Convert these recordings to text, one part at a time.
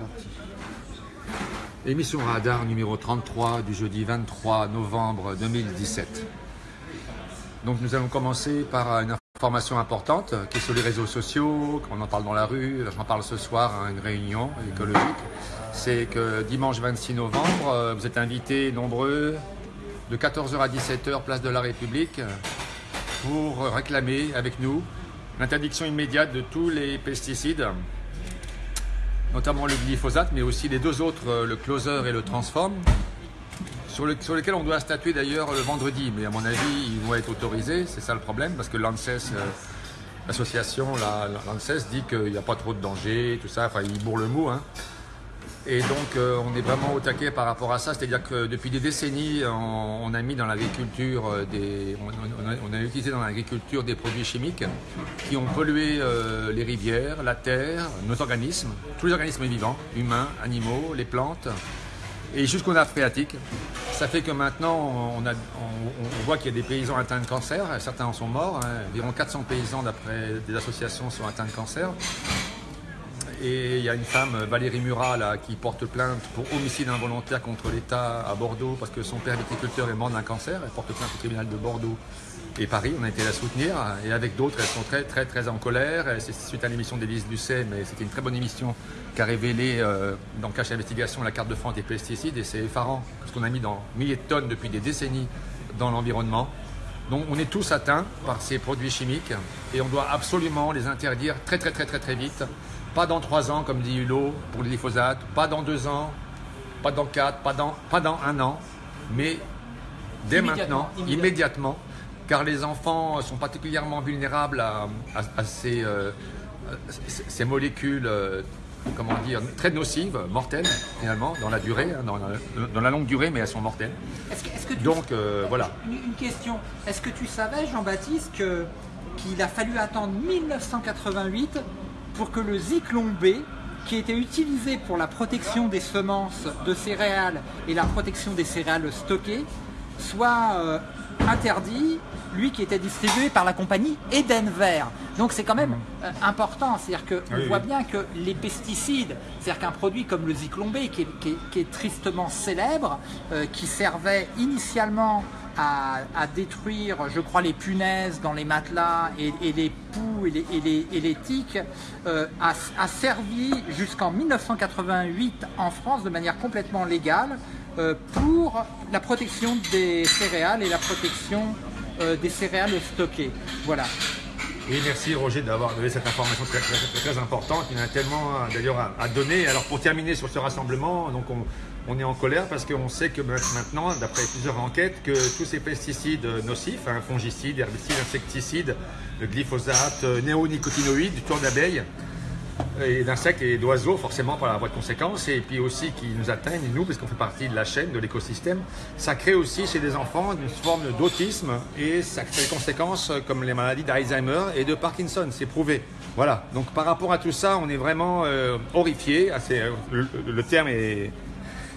parti. Émission Radar numéro 33 du jeudi 23 novembre 2017. Donc nous allons commencer par une information importante qui est sur les réseaux sociaux, qu'on en parle dans la rue, j'en parle ce soir à une réunion écologique. C'est que dimanche 26 novembre, euh, vous êtes invités nombreux de 14h à 17h, place de la République, pour réclamer avec nous l'interdiction immédiate de tous les pesticides, notamment le glyphosate, mais aussi les deux autres, euh, le closer et le transform, sur, lesquels on doit statuer d'ailleurs le vendredi. Mais à mon avis, ils vont être autorisés, c'est ça le problème, parce que l'ANSES, euh, l'association, l'ANSES dit qu'il n'y a pas trop de danger, tout ça, enfin, ils bourrent le mot. Hein. Et donc, euh, on est vraiment au taquet par rapport à ça. C'est-à-dire que depuis des décennies, on, a mis dans l'agriculture euh, des, on, a, utilisé dans l'agriculture des produits chimiques qui ont pollué euh, les rivières, la terre, nos organismes, tous les organismes vivants, humains, animaux, les plantes, et jusqu'aux nappes phréatiques. Ça fait que maintenant, on, voit qu'il y a des paysans atteints de cancer. Certains en sont morts. Hein. Environ 400 paysans, d'après des associations, sont atteints de cancer. Et il y a une femme, Valérie Murat, qui porte plainte pour homicide involontaire contre l'État à Bordeaux parce que son père viticulteur est mort d'un cancer. Elle porte plainte au tribunal de Bordeaux et Paris. On a été la soutenir. Et avec d'autres, elles sont très, très, très en colère. C'est suite à l'émission d'Élise Lucet, mais c'était une très bonne émission qui a révélé euh, dans Cache Investigation la carte de France des pesticides. Et c'est effarant ce qu'on a mis dans milliers de tonnes depuis des décennies dans l'environnement. Donc on est tous atteints par ces produits chimiques et on doit absolument les interdire très très très très très vite pas dans trois ans, comme dit Hulot, pour le glyphosate, pas dans deux ans, pas dans quatre, pas dans, pas dans un an, mais dès maintenant, immédiatement. car les enfants sont particulièrement vulnérables à, ces, euh, ces, molécules euh, comment dire, très nocives, mortelles finalement, dans la durée, hein, dans, la, longue durée, mais elles sont mortelles. Donc euh, voilà. Une, question, est-ce que tu savais, Jean-Baptiste, qu'il a fallu attendre 1988 pour que le Zyklon B, qui était utilisé pour la protection des semences de céréales et la protection des céréales stockées, soit euh, interdit, lui qui était distribué par la compagnie Edenver. Donc c'est quand même euh, important, c'est-à-dire qu'on voit bien que les pesticides, c'est-à-dire qu'un produit comme le Zyklon B, qui est, tristement célèbre, euh, qui servait initialement à, détruire, je crois, les punaises dans les matelas et, les poux et les, et tiques, euh, a, servi jusqu'en 1988 en France de manière complètement légale euh, pour la protection des céréales et la protection euh, des céréales stockées. Voilà. Oui, merci Roger d'avoir donné cette information très, très, importante. Il y en a tellement d'ailleurs à, à, donner. Alors pour terminer sur ce rassemblement, donc on, on est en colère parce qu'on sait que maintenant, d'après plusieurs enquêtes, que tous ces pesticides nocifs, hein, fongicides, herbicides, insecticides, le glyphosate, euh, néonicotinoïdes, tour d'abeilles, et d'insectes et d'oiseaux forcément par la voie de conséquence et puis aussi qui nous atteignent nous parce qu'on fait partie de la chaîne de l'écosystème ça crée aussi chez les enfants une forme d'autisme et ça crée des conséquences comme les maladies d'Alzheimer et de Parkinson c'est prouvé. Voilà. Donc par rapport à tout ça on est vraiment euh, horrifié. Euh, le, terme est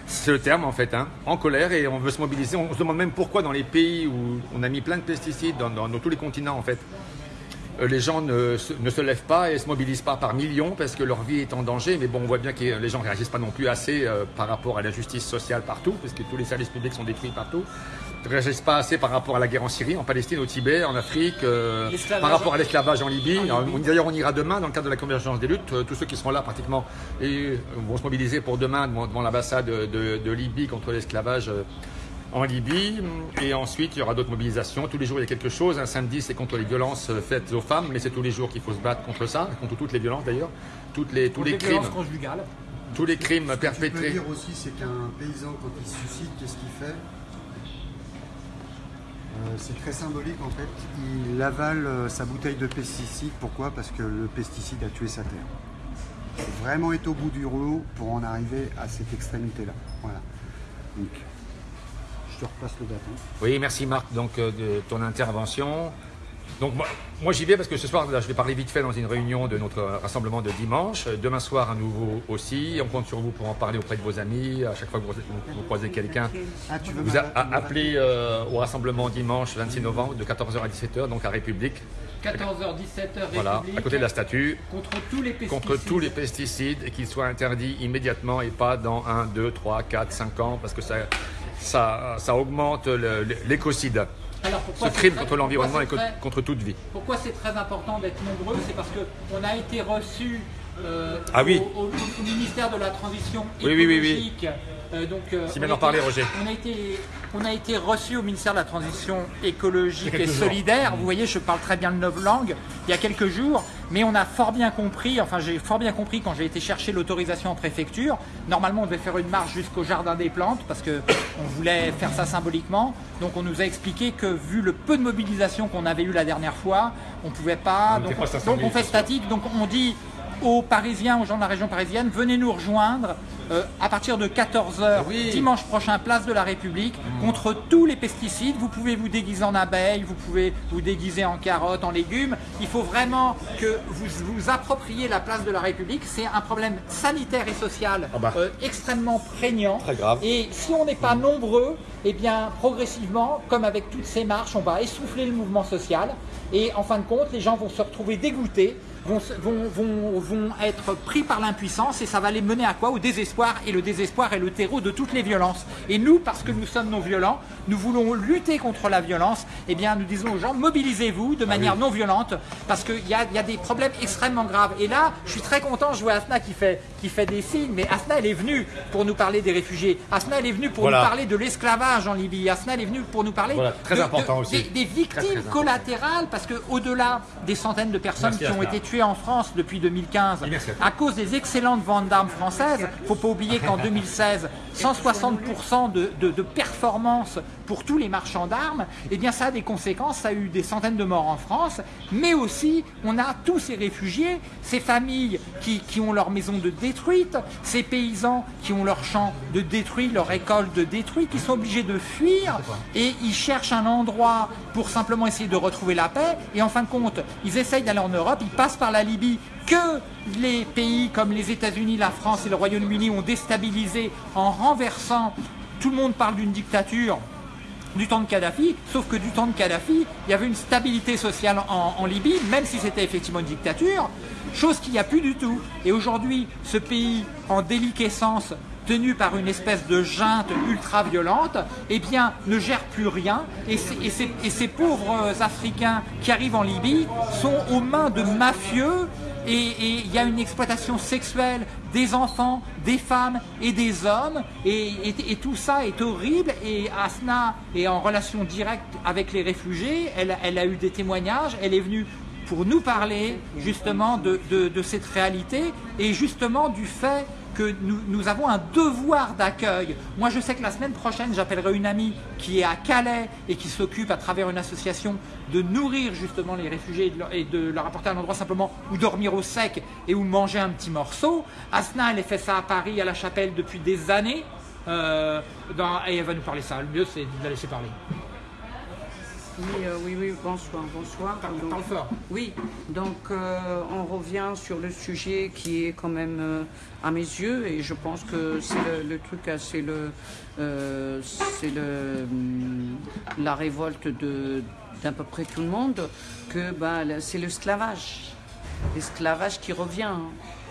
c'est le terme en fait, hein, en colère et on veut se mobiliser. On se demande même pourquoi dans les pays où on a mis plein de pesticides, dans, tous les continents en fait, euh, les gens ne, se lèvent pas et ne se mobilisent pas par millions parce que leur vie est en danger. Mais bon, on voit bien que les gens ne réagissent pas non plus assez euh, par rapport à la justice sociale partout, parce que tous les services publics sont détruits partout réagissent pas assez par rapport à la guerre en Syrie, en Palestine, au Tibet, en Afrique, euh, par rapport à l'esclavage en Libye. D'ailleurs, on ira demain dans le cadre de la convergence des luttes. Euh, tous ceux qui seront là pratiquement et, vont se mobiliser pour demain devant, l'ambassade de, Libye contre l'esclavage euh, en Libye. Et ensuite, il y aura d'autres mobilisations. Tous les jours, il y a quelque chose. Un samedi, c'est contre les violences faites aux femmes, mais c'est tous les jours qu'il faut se battre contre ça, contre toutes les violences d'ailleurs, toutes les, tous les, crimes. Tous les crimes perpétrés. Ce que je peux dire aussi, c'est qu'un paysan, quand il se suicide, qu'est-ce qu'il fait? euh, c'est très symbolique en fait. Il avale euh, sa bouteille de pesticide. Pourquoi? Parce que le pesticide a tué sa terre. Il vraiment être au bout du rouleau pour en arriver à cette extrémité-là. Voilà. Donc, je te repasse le bâton. Oui, merci Marc donc, euh, de ton intervention. Donc moi, j'y vais parce que ce soir, je vais parler vite fait dans une réunion de notre rassemblement de dimanche. Demain soir, à nouveau aussi. On compte sur vous pour en parler auprès de vos amis. À chaque fois que vous, croisez quelqu'un, ah, vous appelez euh, au rassemblement dimanche 26 novembre de 14h à 17h, donc à République. 14h, 17h, Voilà, République. à côté de la statue, Contre tous les pesticides. contre tous les pesticides et qu'ils soient interdits immédiatement et pas dans 1, 2, 3, 4, 5 ans parce que ça, ça, ça augmente le- le- l'écocide. Alors Ce pourquoi c'est crime très- contre l'environnement et très- contre toute vie. Pourquoi c'est très important d'être nombreux C'est parce qu'on a été reçu euh, Ah oui. au, au- au ministère de la Transition Oui, oui, oui, écologique. Donc, euh, Si bien en parler, Roger. On a été, on a été reçu au ministère de la Transition écologique et jours. solidaire. Vous voyez, je parle très bien le neuf langues il y a quelques jours, mais on a fort bien compris, enfin j'ai fort bien compris quand j'ai été chercher l'autorisation en préfecture. Normalement, on devait faire une marche jusqu'au jardin des plantes parce que on voulait faire ça symboliquement. Donc on nous a expliqué que vu le peu de mobilisation qu'on avait eu la dernière fois, on pouvait pas. On Donc, on fait statique. Donc on dit aux Parisiens, aux gens de la région parisienne, venez nous rejoindre euh, à partir de 14h Oui. dimanche prochain, place de la République, contre tous les pesticides. Vous pouvez vous déguiser en abeilles, vous pouvez vous déguiser en carottes, en légumes. Il faut vraiment que vous vous appropriez la place de la République. C'est un problème sanitaire et social Ah bah. euh, extrêmement prégnant. Très grave. Et si on n'est pas nombreux, eh bien progressivement, comme avec toutes ces marches, on va essouffler le mouvement social. Et en fin de compte, les gens vont se retrouver dégoûtés, vont, vont, vont, vont être pris par l'impuissance et ça va les mener à quoi? Au désespoir. Et le désespoir est le terreau de toutes les violences. Et nous, parce que nous sommes non violents, nous voulons lutter contre la violence. Eh bien, nous disons aux gens, mobilisez-vous de manière non violente parce qu'il y a, y a des problèmes extrêmement graves. Et là, je suis très content, je vois Asna qui fait, qui fait des signes, mais Asna, elle est venue pour nous parler des réfugiés. Asna, elle est venue pour Voilà. nous parler de l'esclavage en Libye. Asna, elle est venue pour nous parler Voilà, très de- de- important aussi. des, des victimes Très, très important. collatérales, parce que au-delà des centaines de personnes Merci, qui ont été tuées en France depuis 2015, Merci, Asna. à cause des excellentes ventes d'armes françaises, faut pas oublier qu'en 2016, 160% de, performance pour tous les marchands d'armes, eh bien ça a des conséquences, ça a eu des centaines de morts en France, mais aussi on a tous ces réfugiés, ces familles qui, qui ont leur maison de détruite, ces paysans qui ont leurs champs de détruits, leurs récoltes de détruits, qui sont obligés de fuir et ils cherchent un endroit pour simplement essayer de retrouver la paix. Et en fin de compte ils essayent d'aller en Europe, ils passent par la Libye que les pays comme les États-Unis, la France et le Royaume-Uni ont déstabilisé en renversant. Tout le monde parle d'une dictature du temps de Kadhafi, sauf que du temps de Kadhafi, il y avait une stabilité sociale en, Libye, même si c'était effectivement une dictature, chose qu'il n'y a plus du tout. Et aujourd'hui, ce pays en déliquescence, tenu par une espèce de junte ultra-violente, eh bien, ne gère plus rien. Et ces pauvres Africains qui arrivent en Libye sont aux mains de mafieux et il y a une exploitation sexuelle des enfants, des femmes et des hommes, et, tout ça est horrible. Et Asna est en relation directe avec les réfugiés, elle, a eu des témoignages, elle est venue pour nous parler justement de cette réalité et justement du fait que nous, nous avons un devoir d'accueil. Moi, je sais que la semaine prochaine, j'appellerai une amie qui est à Calais et qui s'occupe à travers une association de nourrir justement les réfugiés et de leur, apporter un endroit simplement où dormir au sec et où manger un petit morceau. Asna, elle fait ça à Paris, à la Chapelle, depuis des années. Euh, dans- et elle va nous parler ça. Le mieux, c'est de la laisser parler. Oui, euh, oui, oui, bonsoir, bonsoir. Donc, fort. Oui, donc euh, on revient sur le sujet qui est quand même euh, à mes yeux et je pense que c'est le, le truc, c'est le, c'est le, hum, la révolte de d'à peu près tout le monde que le- c'est l'esclavage, l'esclavage qui revient. hein.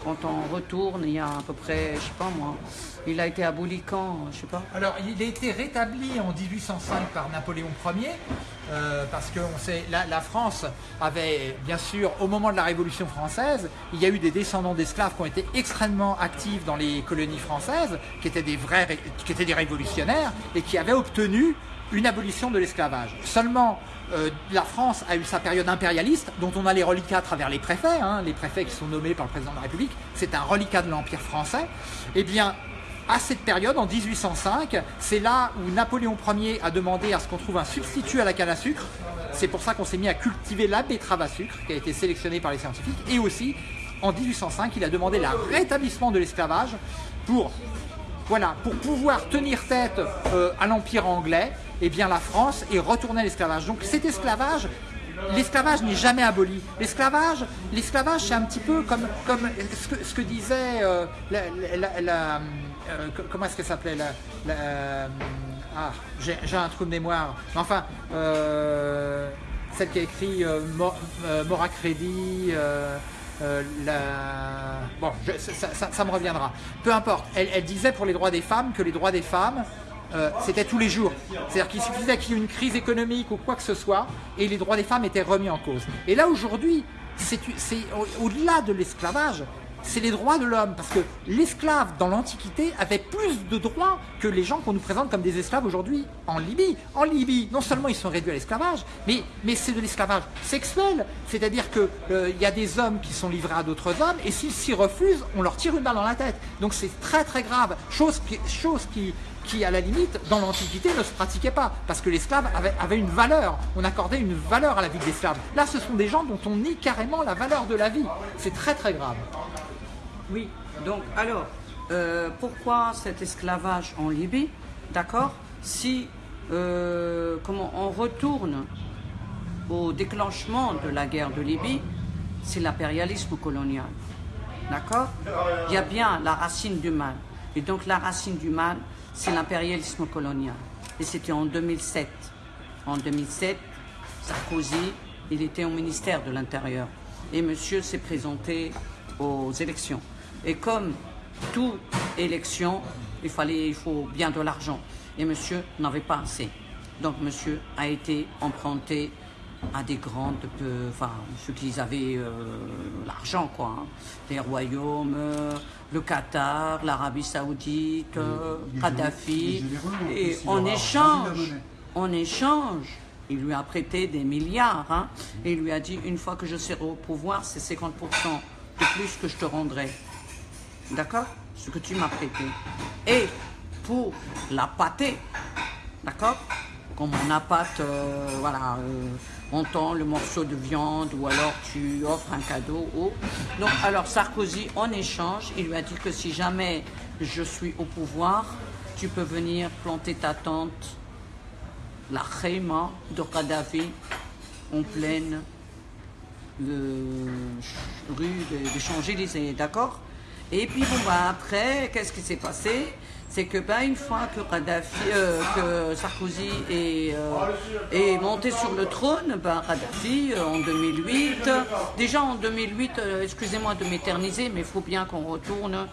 Quand on retourne, il y a à peu près, je sais pas moi, il a été aboli quand, je sais pas. Alors, il a été rétabli en 1805 par Napoléon Ier, euh, parce que on sait, la, France avait, bien sûr, au moment de la Révolution française, il y a eu des descendants d'esclaves qui ont été extrêmement actifs dans les colonies françaises, qui étaient des vrais, qui étaient des révolutionnaires et qui avaient obtenu une abolition de l'esclavage. Seulement, euh, la France a eu sa période impérialiste, dont on a les reliquats à travers les préfets, hein, les préfets qui sont nommés par le président de la République, c'est un reliquat de l'Empire français. Eh bien, à cette période, en 1805, c'est là où Napoléon Ier a demandé à ce qu'on trouve un substitut à la canne à sucre. C'est pour ça qu'on s'est mis à cultiver la betterave à sucre, qui a été sélectionnée par les scientifiques. Et aussi, en 1805, il a demandé le rétablissement de l'esclavage pour voilà, pour pouvoir tenir tête euh, à l'Empire anglais, eh bien la France est retournée à l'esclavage. Donc cet esclavage, l'esclavage n'est jamais aboli. L'esclavage, l'esclavage c'est un petit peu comme, comme ce, que, disait euh, la- euh, co- comment est-ce qu'elle s'appelait la, euh, ah, j'ai un trou de mémoire. Enfin, euh, celle qui a écrit Mo- Mora Crédit. Bon, ça, me reviendra. Peu importe, elle, elle disait pour les droits des femmes que les droits des femmes, c'était tous les jours. C'est-à-dire qu'il suffisait qu'il y ait une crise économique ou quoi que ce soit, et les droits des femmes étaient remis en cause. Et là, aujourd'hui, c'est c'est au- au-delà de l'esclavage, c'est les droits de l'homme. Parce que l'esclave, dans l'Antiquité, avait plus de droits que les gens qu'on nous présente comme des esclaves aujourd'hui en Libye. En Libye, non seulement ils sont réduits à l'esclavage, mais, c'est de l'esclavage sexuel. C'est-à-dire qu'il y a des hommes qui sont livrés à d'autres hommes, et s'ils s'y refusent, on leur tire une balle dans la tête. Donc c'est très très grave. Chose qui, à la limite, dans l'Antiquité, ne se pratiquait pas. Parce que l'esclave avait, avait une valeur. On accordait une valeur à la vie de l'esclave. Là, ce sont des gens dont on nie carrément la valeur de la vie. C'est très très grave. Oui, donc alors, euh, pourquoi cet esclavage en Libye D'accord Si, euh, comment on retourne au déclenchement de la guerre de Libye, c'est l'impérialisme colonial. D'accord? Il y a bien la racine du mal. Et donc la racine du mal, c'est l'impérialisme colonial. Et c'était en 2007. En 2007, Sarkozy, il était au ministère de l'Intérieur. Et monsieur s'est présenté aux élections. Et comme toute élection, il, fallait, il faut bien de l'argent. Et monsieur n'avait pas assez. Donc monsieur a été emprunté à des grandes, peu- enfin ceux qui avaient euh, l'argent, quoi. hein. Les royaumes, euh, le Qatar, l'Arabie Saoudite, euh, Kadhafi. Et en échange, en échange, il lui a prêté des milliards. hein, et il lui a dit, une fois que je serai au pouvoir, c'est 50% de plus que je te rendrai. D'accord? Ce que tu m'as prêté. Et pour la pâter, d'accord? Comme on appâte, euh, voilà, euh, on tend le morceau de viande ou alors tu offres un cadeau. Donc, alors Sarkozy, en échange, il lui a dit que si jamais je suis au pouvoir, tu peux venir planter ta tente, la Khema de Kadhafi, en pleine le ch- rue des de Champs-Élysées, d'accord? Et puis bon bah après, qu'est-ce qui s'est passé? C'est que bah, une fois que euh, que Sarkozy est, euh, est monté sur le trône, euh, en 2008, déjà en 2008, euh, excusez-moi de m'éterniser, mais il faut bien qu'on retourne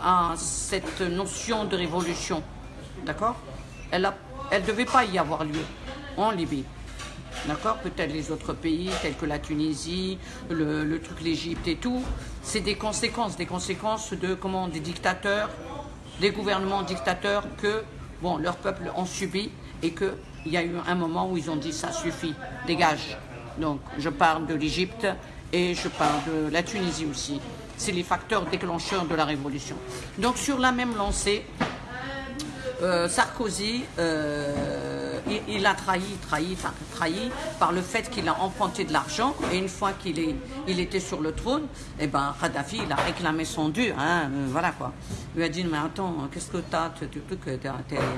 à cette notion de révolution, d'accord? Elle ne elle devait pas y avoir lieu en Libye. D'accord Peut-être les autres pays, tels que la Tunisie, le, truc l'Égypte et tout, c'est des conséquences, des conséquences de comment des dictateurs, des gouvernements dictateurs que bon leur peuple ont subi et que il y a eu un moment où ils ont dit ça suffit, dégage. Donc je parle de l'Égypte et je parle de la Tunisie aussi. C'est les facteurs déclencheurs de la révolution. Donc sur la même lancée, euh, Sarkozy, euh, il, il a trahi, trahi, trahi par le fait qu'il a emprunté de l'argent et une fois qu'il il était sur le trône, eh ben Kadhafi, il a réclamé son dû, hein, euh, voilà quoi. Il lui a dit mais attends, qu'est-ce que t'as, tu,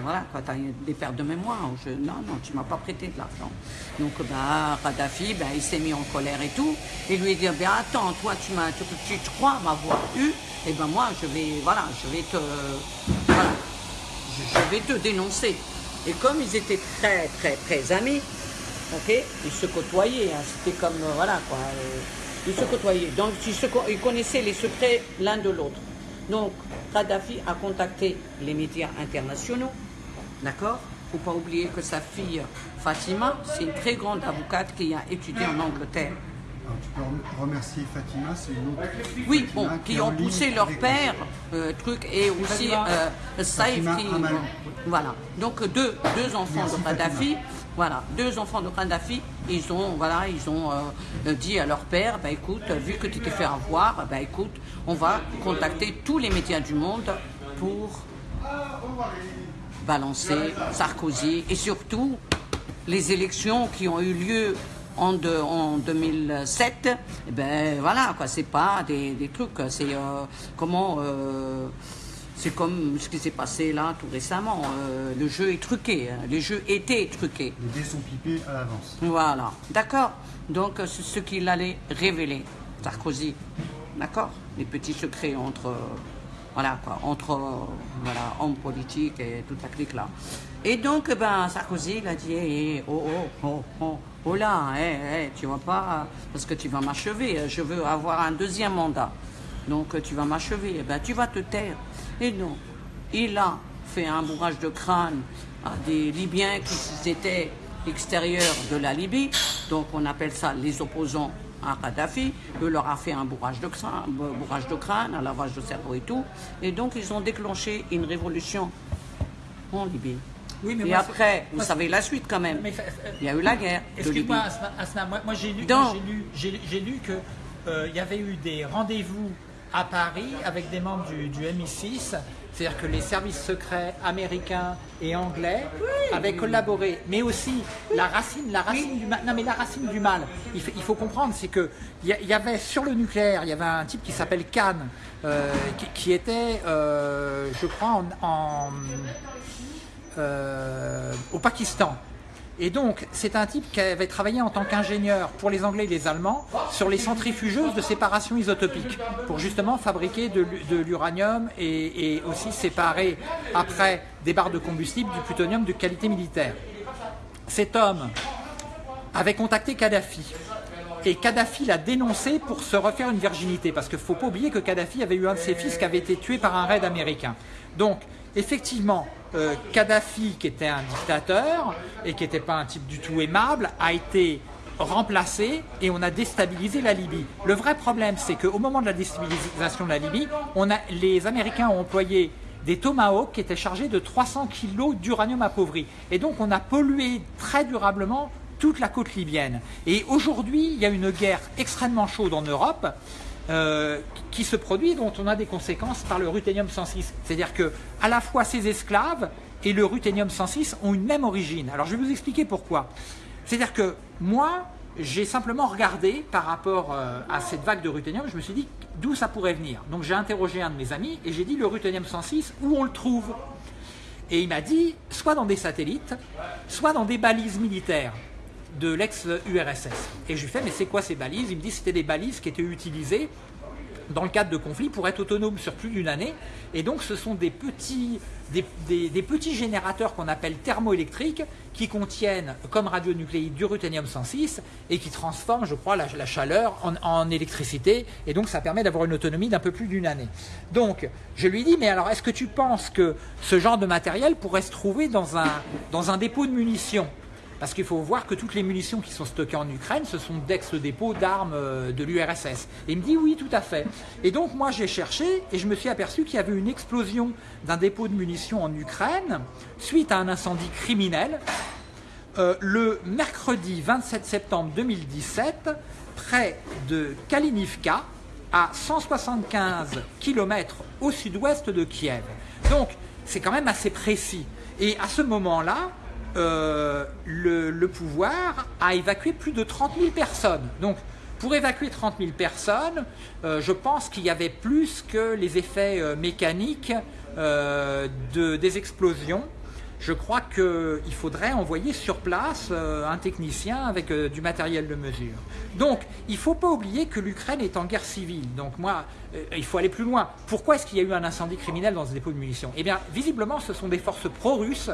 voilà t'as des pertes de mémoire. Je, non non, tu m'as pas prêté de l'argent. Donc bah Kadhafi, ben il s'est mis en colère et tout. Et lui a dit ben attends, toi tu m'as, tu, tu, tu crois m'avoir eu, et ben moi je vais, voilà, je vais te, voilà je vais te dénoncer. Et comme ils étaient très, très, très amis, ils se côtoyaient, hein, c'était comme, euh, voilà, quoi, euh, ils se côtoyaient. Donc, ils connaissaient les secrets l'un de l'autre. Donc, Kadhafi a contacté les médias internationaux, d'accord faut pas oublier que sa fille Fatima, c'est une très grande avocate qui a étudié en Angleterre. Alors, tu peux rem- remercier Fatima, c'est une autre. Oui, Fatima bon, qui ont poussé leur père, euh, truc, et aussi euh, qui. Voilà. Donc deux, deux enfants Merci, de Kadhafi. Fatima. Voilà, deux enfants de Kadhafi, ils ont, voilà, ils ont euh, dit à leur père, bah écoute, vu que tu t'es fait avoir, bah écoute, on va contacter tous les médias du monde pour balancer Sarkozy et surtout les élections qui ont eu lieu en, de- en 2007, eh ben voilà quoi, c'est pas des, des trucs, c'est euh, comment, euh, c'est comme ce qui s'est passé là tout récemment. euh, le jeu est truqué, hein, les jeux étaient truqués. Les dés sont pipés à l'avance. Voilà, d'accord. Donc c'est ce qu'il allait révéler, Sarkozy, d'accord. Les petits secrets entre Voilà, quoi, entre euh, voilà, hommes politiques et toute la clique là. Et donc, ben, Sarkozy, il a dit, eh, eh, oh, oh, oh, oh, oh là, eh, eh, tu vas pas, parce que tu vas m'achever, je veux avoir un deuxième mandat. Donc, tu vas m'achever, eh ben, tu vas te taire. Et non, il a fait un bourrage de crâne à des Libyens qui étaient extérieurs de la Libye, donc on appelle ça les opposants à Kadhafi, eux leur a fait un bourrage de crâne, un lavage de cerveau et tout, et donc ils ont déclenché une révolution en Libye. Oui, mais et après, vous savez la suite quand même. il y a eu la guerre. Excuse-moi, Asna, moi, j'ai lu, lu, lu qu'il euh, y avait eu des rendez-vous à Paris avec des membres du, du MI6 c'est-à-dire que les services secrets américains et anglais avaient collaboré, mais aussi la racine, la racine du mal. Non, mais la racine du mal. Il, faut comprendre, c'est que il y, avait sur le nucléaire, il y avait un type qui s'appelle Khan, euh, qui, était, euh, je crois, en, euh, au Pakistan. Et donc, c'est un type qui avait travaillé en tant qu'ingénieur pour les Anglais et les Allemands sur les centrifugeuses de séparation isotopique, pour justement fabriquer de, l'uranium et, aussi séparer après des barres de combustible du plutonium de qualité militaire. Cet homme avait contacté Kadhafi. Et Kadhafi l'a dénoncé pour se refaire une virginité, parce qu'il ne faut pas oublier que Kadhafi avait eu un de ses fils qui avait été tué par un raid américain. Donc, effectivement, euh, Kadhafi, qui était un dictateur et qui n'était pas un type du tout aimable, a été remplacé et on a déstabilisé la Libye. Le vrai problème, c'est qu'au moment de la déstabilisation de la Libye, on a, les Américains ont employé des Tomahawks qui étaient chargés de 300 kg d'uranium appauvri. Et donc on a pollué très durablement toute la côte libyenne. Et aujourd'hui, il y a une guerre extrêmement chaude en Europe euh, qui se produit, dont on a des conséquences par le ruthénium 106. C'est-à-dire que à la fois ces esclaves et le ruthénium 106 ont une même origine. Alors je vais vous expliquer pourquoi. C'est-à-dire que moi, j'ai simplement regardé par rapport euh, à cette vague de ruthénium, je me suis dit d'où ça pourrait venir. Donc j'ai interrogé un de mes amis et j'ai dit le ruthénium 106, où on le trouve? Et il m'a dit soit dans des satellites, soit dans des balises militaires de l'ex-URSS. Et je lui fais, mais c'est quoi ces balises? Il me dit, c'était des balises qui étaient utilisées dans le cadre de conflits pour être autonomes sur plus d'une année. Et donc ce sont des petits, des, petits générateurs qu'on appelle thermoélectriques qui contiennent comme radionucléides du ruthénium 106 et qui transforment, je crois, la, chaleur en, électricité. Et donc ça permet d'avoir une autonomie d'un peu plus d'une année. Donc je lui dis, mais alors est-ce que tu penses que ce genre de matériel pourrait se trouver dans un, dans un dépôt de munitions? Parce qu'il faut voir que toutes les munitions qui sont stockées en Ukraine, ce sont d'ex-dépôts d'armes euh, de l'URSS. Et il me dit oui, tout à fait. Et donc moi j'ai cherché et je me suis aperçu qu'il y avait une explosion d'un dépôt de munitions en Ukraine suite à un incendie criminel euh, le mercredi 27 septembre 2017 près de Kalinivka à 175 km au sud-ouest de Kiev. Donc c'est quand même assez précis. Et à ce moment-là, euh, le, pouvoir a évacué plus de 30 000 personnes. Donc, pour évacuer 30 000 personnes, euh, je pense qu'il y avait plus que les effets euh, mécaniques de, des explosions. Je crois qu'il faudrait envoyer sur place un technicien avec du matériel de mesure. Donc, il ne faut pas oublier que l'Ukraine est en guerre civile. Donc, moi, il faut aller plus loin. Pourquoi est-ce qu'il y a eu un incendie criminel dans ce dépôt de munitions? Eh bien, visiblement, ce sont des forces pro-russes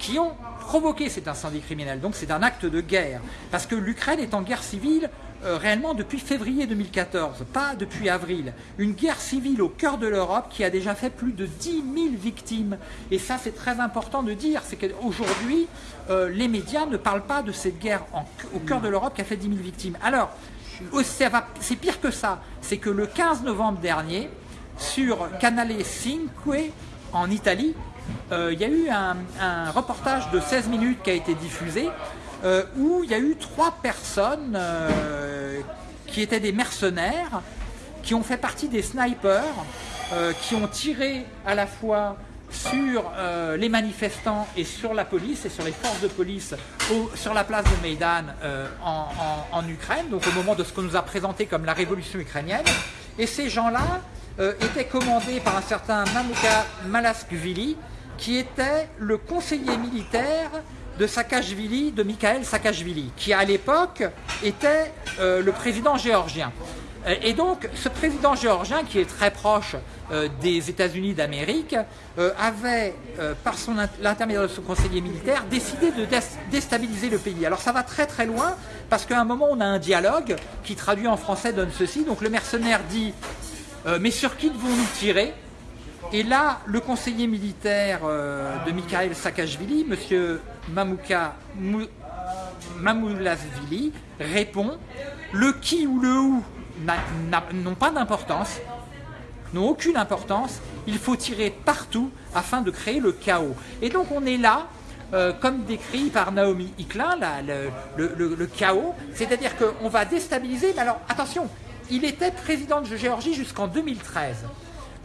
qui ont provoqué cet incendie criminel. Donc c'est un acte de guerre. Parce que l'Ukraine est en guerre civile euh, réellement depuis février 2014, pas depuis avril. Une guerre civile au cœur de l'Europe qui a déjà fait plus de 10 000 victimes. Et ça c'est très important de dire, c'est qu'aujourd'hui euh, les médias ne parlent pas de cette guerre au cœur de l'Europe qui a fait 10 000 victimes. Alors, c'est pire que ça, c'est que le 15 novembre dernier, sur Canale 5 en Italie, il y a eu un, reportage de 16 minutes qui a été diffusé euh, où il y a eu trois personnes euh, qui étaient des mercenaires, qui ont fait partie des snipers, qui ont tiré à la fois sur les manifestants et sur la police et sur les forces de police sur la place de Maidan en, Ukraine, donc au moment de ce qu'on nous a présenté comme la révolution ukrainienne. Et ces gens-là étaient commandés par un certain Mamuka Malaskvili, qui était le conseiller militaire de Saakashvili, de Mikhail Saakashvili, qui à l'époque était euh, le président géorgien. Euh, Et donc, ce président géorgien, qui est très proche euh, des États-Unis d'Amérique, avait, par l'intermédiaire de son conseiller militaire, décidé de dés- déstabiliser le pays. Alors ça va très très loin, parce qu'à un moment, on a un dialogue qui traduit en français donne ceci. Donc le mercenaire dit Mais sur qui devons-nous tirer? Et là, le conseiller militaire euh, de Mikhail Saakashvili, M. Mamouka Mou- Mamoulasvili, répond le qui ou le où n'ont pas d'importance, n'ont aucune importance. Il faut tirer partout afin de créer le chaos. Et donc on est là, euh, comme décrit par Naomi Hickler, là, le- le chaos, c'est-à-dire qu'on va déstabiliser. Mais alors attention, il était président de Géorgie jusqu'en 2013.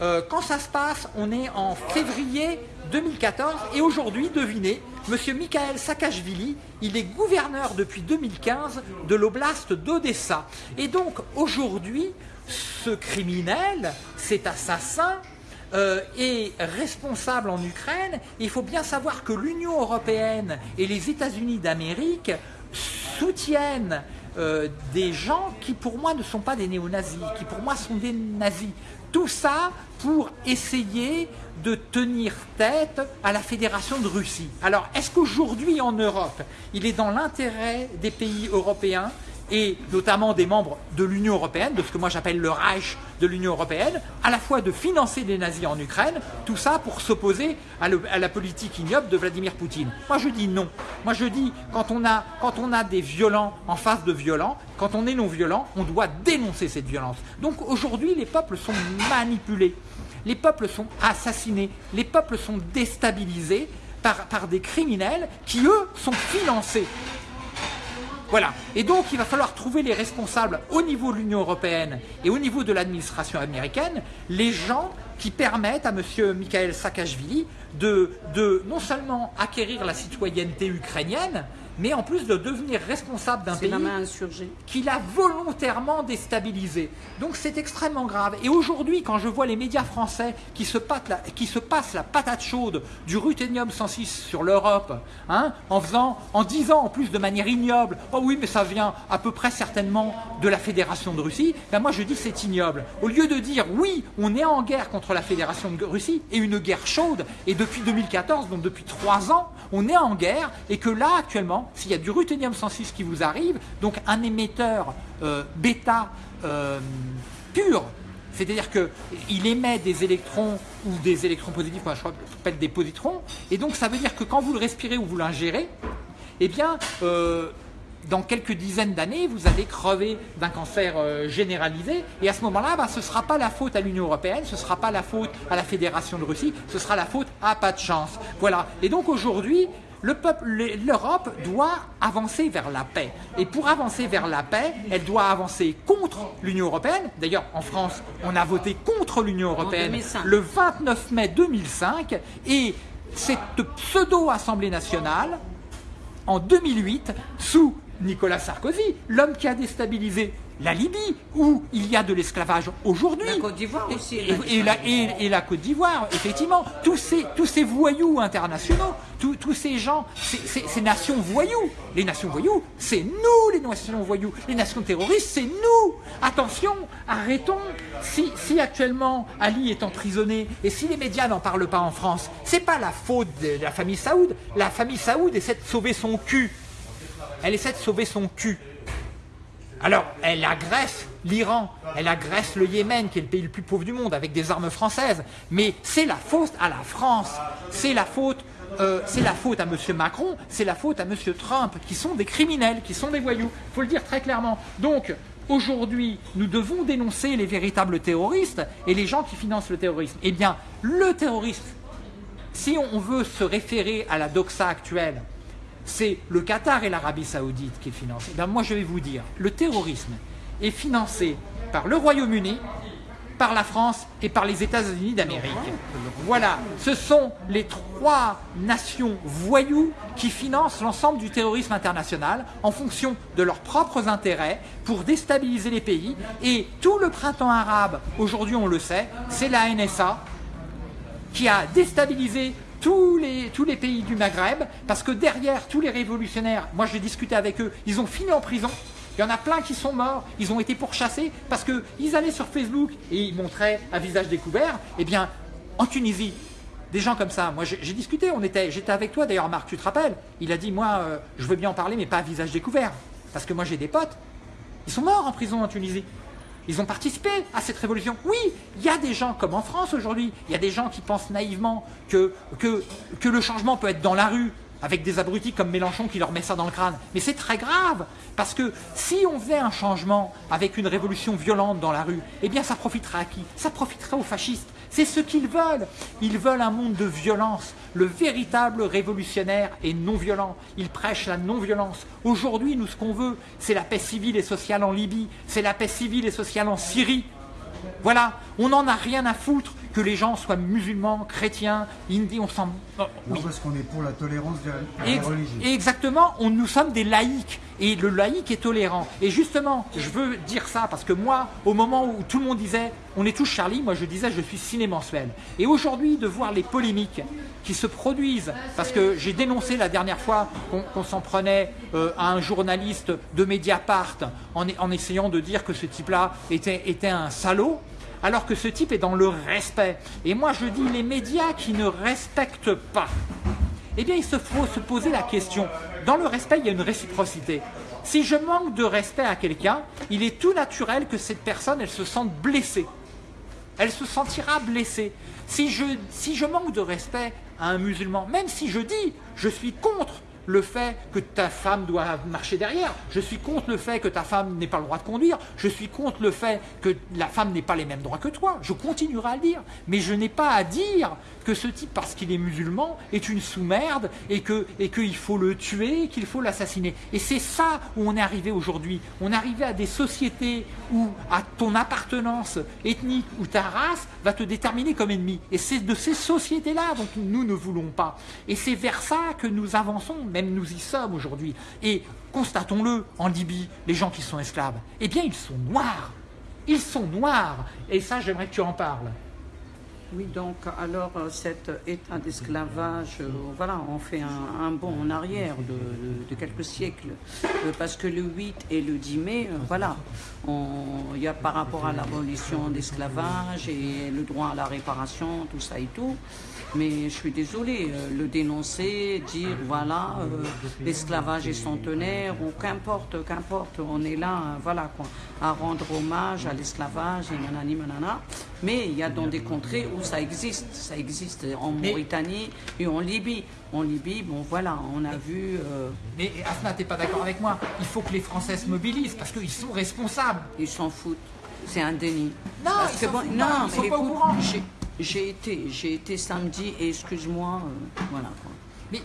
Euh, quand ça se passe, on est en février 2014 et aujourd'hui, devinez, M. Mikhail Saakashvili, il est gouverneur depuis 2015 de l'oblast d'Odessa. Et donc aujourd'hui, ce criminel, cet assassin, euh, est responsable en Ukraine. Il faut bien savoir que l'Union européenne et les États-Unis d'Amérique soutiennent euh, des gens qui pour moi ne sont pas des néo-nazis, qui pour moi sont des nazis. Tout ça pour essayer de tenir tête à la Fédération de Russie. Alors, est-ce qu'aujourd'hui en Europe, il est dans l'intérêt des pays européens et notamment des membres de l'Union européenne, de ce que moi j'appelle le Reich de l'Union européenne, à la fois de financer des nazis en Ukraine, tout ça pour s'opposer à, à la politique ignoble de Vladimir Poutine. Moi je dis non. Moi je dis quand on a, quand on a des violents en face de violents, quand on est non violent, on doit dénoncer cette violence. Donc aujourd'hui les peuples sont manipulés, les peuples sont assassinés, les peuples sont déstabilisés par, par des criminels qui eux sont financés. Voilà. Et donc, il va falloir trouver les responsables au niveau de l'Union européenne et au niveau de l'administration américaine, les gens qui permettent à M. Mikhail Saakashvili de, de non seulement acquérir la citoyenneté ukrainienne, mais en plus de devenir responsable d'un pays qu'il a volontairement déstabilisé. Donc c'est extrêmement grave. Et aujourd'hui, quand je vois les médias français qui se, la- qui se passent la patate chaude du ruthénium 106 sur l'Europe, hein, en faisant, en disant en plus de manière ignoble, oh oui, mais ça vient à peu près certainement de la Fédération de Russie, ben moi je dis c'est ignoble. Au lieu de dire oui, on est en guerre contre la Fédération de Russie et une guerre chaude, et depuis 2014, donc depuis trois ans, on est en guerre et que là actuellement, s'il y a du ruthénium 106 qui vous arrive, donc un émetteur euh, bêta euh, pur, c'est-à-dire qu'il émet des électrons ou des électrons positifs, moi je s'appelle des positrons, et donc ça veut dire que quand vous le respirez ou vous l'ingérez, eh bien, euh, dans quelques dizaines d'années, vous allez crever d'un cancer euh, généralisé. Et à ce moment-là, bah, ce ne sera pas la faute à l'Union européenne, ce ne sera pas la faute à la Fédération de Russie, ce sera la faute à pas de chance. Voilà. Et donc aujourd'hui, le l'Europe doit avancer vers la paix. Et pour avancer vers la paix, elle doit avancer contre l'Union européenne. D'ailleurs, en France, on a voté contre l'Union européenne 2005. le 29 mai 2005. Et cette pseudo-Assemblée nationale en 2008 sous Nicolas Sarkozy, l'homme qui a déstabilisé la Libye, où il y a de l'esclavage aujourd'hui. La Côte d'Ivoire aussi, Et, la, et- et la Côte d'Ivoire, effectivement. Tous ces, tous ces voyous internationaux, tous, tous ces gens, ces, ces- ces nations voyous, les nations voyous, c'est nous les nations voyous. Les nations terroristes, c'est nous. Attention, arrêtons. Si, si actuellement Ali est emprisonné et si les médias n'en parlent pas en France, c'est pas la faute de la famille Saoud. La famille Saoud essaie de sauver son cul. Elle essaie de sauver son cul. Alors, elle agresse l'Iran, elle agresse le Yémen, qui est le pays le plus pauvre du monde, avec des armes françaises. Mais c'est la faute à la France, c'est la faute, euh, à M. Macron, c'est la faute à M. Trump, qui sont des criminels, qui sont des voyous. Il faut le dire très clairement. Donc, aujourd'hui, nous devons dénoncer les véritables terroristes et les gens qui financent le terrorisme. Eh bien, le terrorisme, si on veut se référer à la doxa actuelle, c'est le Qatar et l'Arabie Saoudite qui le financent. Bien, moi, je vais vous dire, le terrorisme est financé par le Royaume-Uni, par la France et par les États-Unis d'Amérique. Voilà, ce sont les trois nations voyous qui financent l'ensemble du terrorisme international en fonction de leurs propres intérêts pour déstabiliser les pays. Et tout le printemps arabe, aujourd'hui on le sait, c'est la NSA, qui a déstabilisé tous les, tous les pays du Maghreb, parce que derrière tous les révolutionnaires, moi j'ai discuté avec eux, ils ont fini en prison, Il y en a plein qui sont morts. Ils ont été pourchassés parce qu'ils allaient sur Facebook et ils montraient à visage découvert. Eh bien, en Tunisie, des gens comme ça. Moi, j'ai discuté, on était, j'étais avec toi d'ailleurs, Marc, tu te rappelles? Il a dit, moi, euh, je veux bien en parler, mais pas à visage découvert. Parce que moi, j'ai des potes. Ils sont morts en prison en Tunisie. Ils ont participé à cette révolution. Oui, il y a des gens comme en France aujourd'hui, il y a des gens qui pensent naïvement que, le changement peut être dans la rue, avec des abrutis comme Mélenchon qui leur met ça dans le crâne. Mais c'est très grave, parce que si on faisait un changement avec une révolution violente dans la rue, eh bien ça profiterait à qui? Ça profiterait aux fascistes. C'est ce qu'ils veulent. Ils veulent un monde de violence. Le véritable révolutionnaire est non-violent. Il prêche la non-violence. Aujourd'hui, nous, ce qu'on veut, c'est la paix civile et sociale en Libye, c'est la paix civile et sociale en Syrie. Voilà, on n'en a rien à foutre que les gens soient musulmans, chrétiens, indiens, on s'en... Non, parce qu'on est pour la tolérance des, religions. Exactement, on, nous sommes des laïcs, et le laïc est tolérant. Et justement, je veux dire ça, parce que moi, au moment où tout le monde disait « on est tous Charlie », moi je disais « je suis ciné mensuel ». Et aujourd'hui, de voir les polémiques qui se produisent, parce que j'ai dénoncé la dernière fois qu'on s'en prenait euh, à un journaliste de Mediapart en, en essayant de dire que ce type-là était, était un salaud, alors que ce type est dans le respect. Et moi je dis les médias qui ne respectent pas, eh bien il se faut se poser la question. Dans le respect, il y a une réciprocité. Si je manque de respect à quelqu'un, il est tout naturel que cette personne, elle se sente blessée. Elle se sentira blessée. Si je, si je manque de respect à un musulman, même si je dis je suis contre le fait que ta femme doit marcher derrière, je suis contre le fait que ta femme n'ait pas le droit de conduire, je suis contre le fait que la femme n'ait pas les mêmes droits que toi, je continuerai à le dire, mais je n'ai pas à dire que ce type, parce qu'il est musulman, est une sous-merde et qu'il et faut le tuer, qu'il faut l'assassiner. Et c'est ça où on est arrivé aujourd'hui. On est arrivé à des sociétés où à ton appartenance ethnique ou ta race va te déterminer comme ennemi. Et c'est de ces sociétés-là dont nous ne voulons pas. Et c'est vers ça que nous avançons, même nous y sommes aujourd'hui. Et constatons-le, en Libye, les gens qui sont esclaves, eh bien ils sont noirs. Ils sont noirs. Et ça, j'aimerais que tu en parles. Oui, donc alors euh, cet état d'esclavage, euh, voilà, on fait un, bond en arrière de, quelques siècles, euh, parce que le 8 et le 10 mai, voilà, il y a par rapport à l'abolition d'esclavage et le droit à la réparation, tout ça et tout, mais je suis désolée, le dénoncer, dire voilà, l'esclavage est centenaire, ou qu'importe, qu'importe, on est là, voilà, quoi, à rendre hommage à l'esclavage, et nanani, nanana, mais il y a dans des contrées où ça existe. Ça existe en Mauritanie et en Libye. En Libye, bon voilà, on a vu... Euh, mais Asma, t'es pas d'accord avec moi Il faut que les Français se mobilisent parce qu'ils sont responsables. Ils s'en foutent. C'est un déni. Non, ils bon, non, sont pas au courant. J'ai été, j'ai été samedi et excuse-moi, euh, voilà. Mais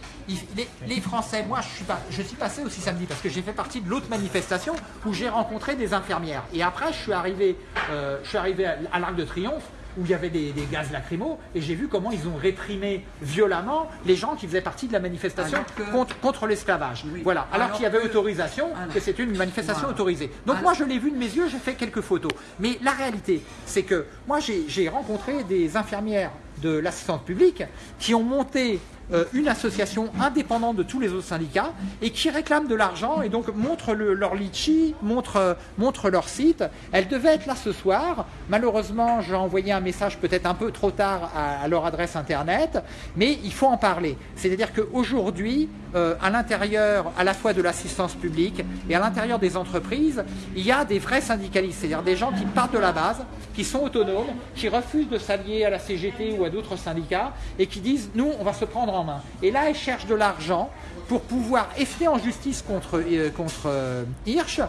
les, Français, moi je suis, pas, je suis passé aussi samedi parce que j'ai fait partie de l'autre manifestation où j'ai rencontré des infirmières. Et après je suis arrivé, euh, je suis arrivé à l'Arc de Triomphe où il y avait des, gaz lacrymaux, et j'ai vu comment ils ont réprimé violemment les gens qui faisaient partie de la manifestation contre, contre l'esclavage. Voilà, alors, qu'il y avait autorisation, que c'était une manifestation autorisée. Donc moi je l'ai vu de mes yeux, j'ai fait quelques photos. Mais la réalité, c'est que moi j'ai rencontré des infirmières de l'assistance publique qui ont monté euh, une association indépendante de tous les autres syndicats et qui réclament de l'argent et donc montrent leur litchi, montrent, montrent leur site. Elle devait être là ce soir. Malheureusement, j'ai envoyé un message peut-être un peu trop tard à, leur adresse internet, mais il faut en parler. C'est-à-dire qu'aujourd'hui, euh, à l'intérieur à la fois de l'assistance publique et à l'intérieur des entreprises, il y a des vrais syndicalistes, c'est-à-dire des gens qui partent de la base, qui sont autonomes, qui refusent de s'allier à la CGT ou à d'autres syndicats et qui disent « nous, on va se prendre en et là, elle cherche de l'argent pour pouvoir effler en justice contre, euh, euh, Hirsch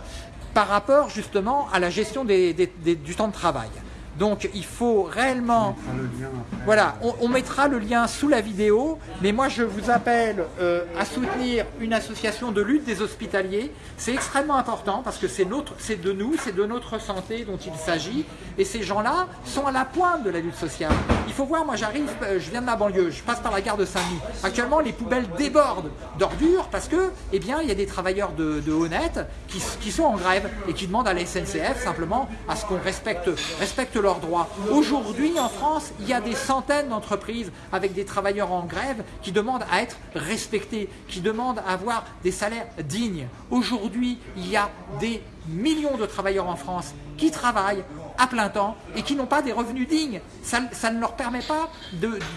par rapport justement à la gestion du temps de travail. Donc il faut réellement... Voilà, on, mettra le lien sous la vidéo, mais moi je vous appelle euh, à soutenir une association de lutte des hospitaliers. C'est extrêmement important parce que c'est de nous, c'est de notre santé dont il s'agit. Et ces gens-là sont à la pointe de la lutte sociale. Il faut voir, moi j'arrive, euh, je viens de la banlieue, je passe par la gare de Saint-Denis. Actuellement les poubelles débordent d'ordures parce que, eh bien, il y a des travailleurs de, de Honnête qui, qui, sont en grève et qui demandent à la SNCF simplement à ce qu'on respecte, respecte leur droits. Aujourd'hui, en France, il y a des centaines d'entreprises avec des travailleurs en grève qui demandent à être respectés, qui demandent à avoir des salaires dignes. Aujourd'hui, il y a des millions de travailleurs en France qui travaillent à plein temps et qui n'ont pas des revenus dignes. Ça, ne leur permet pas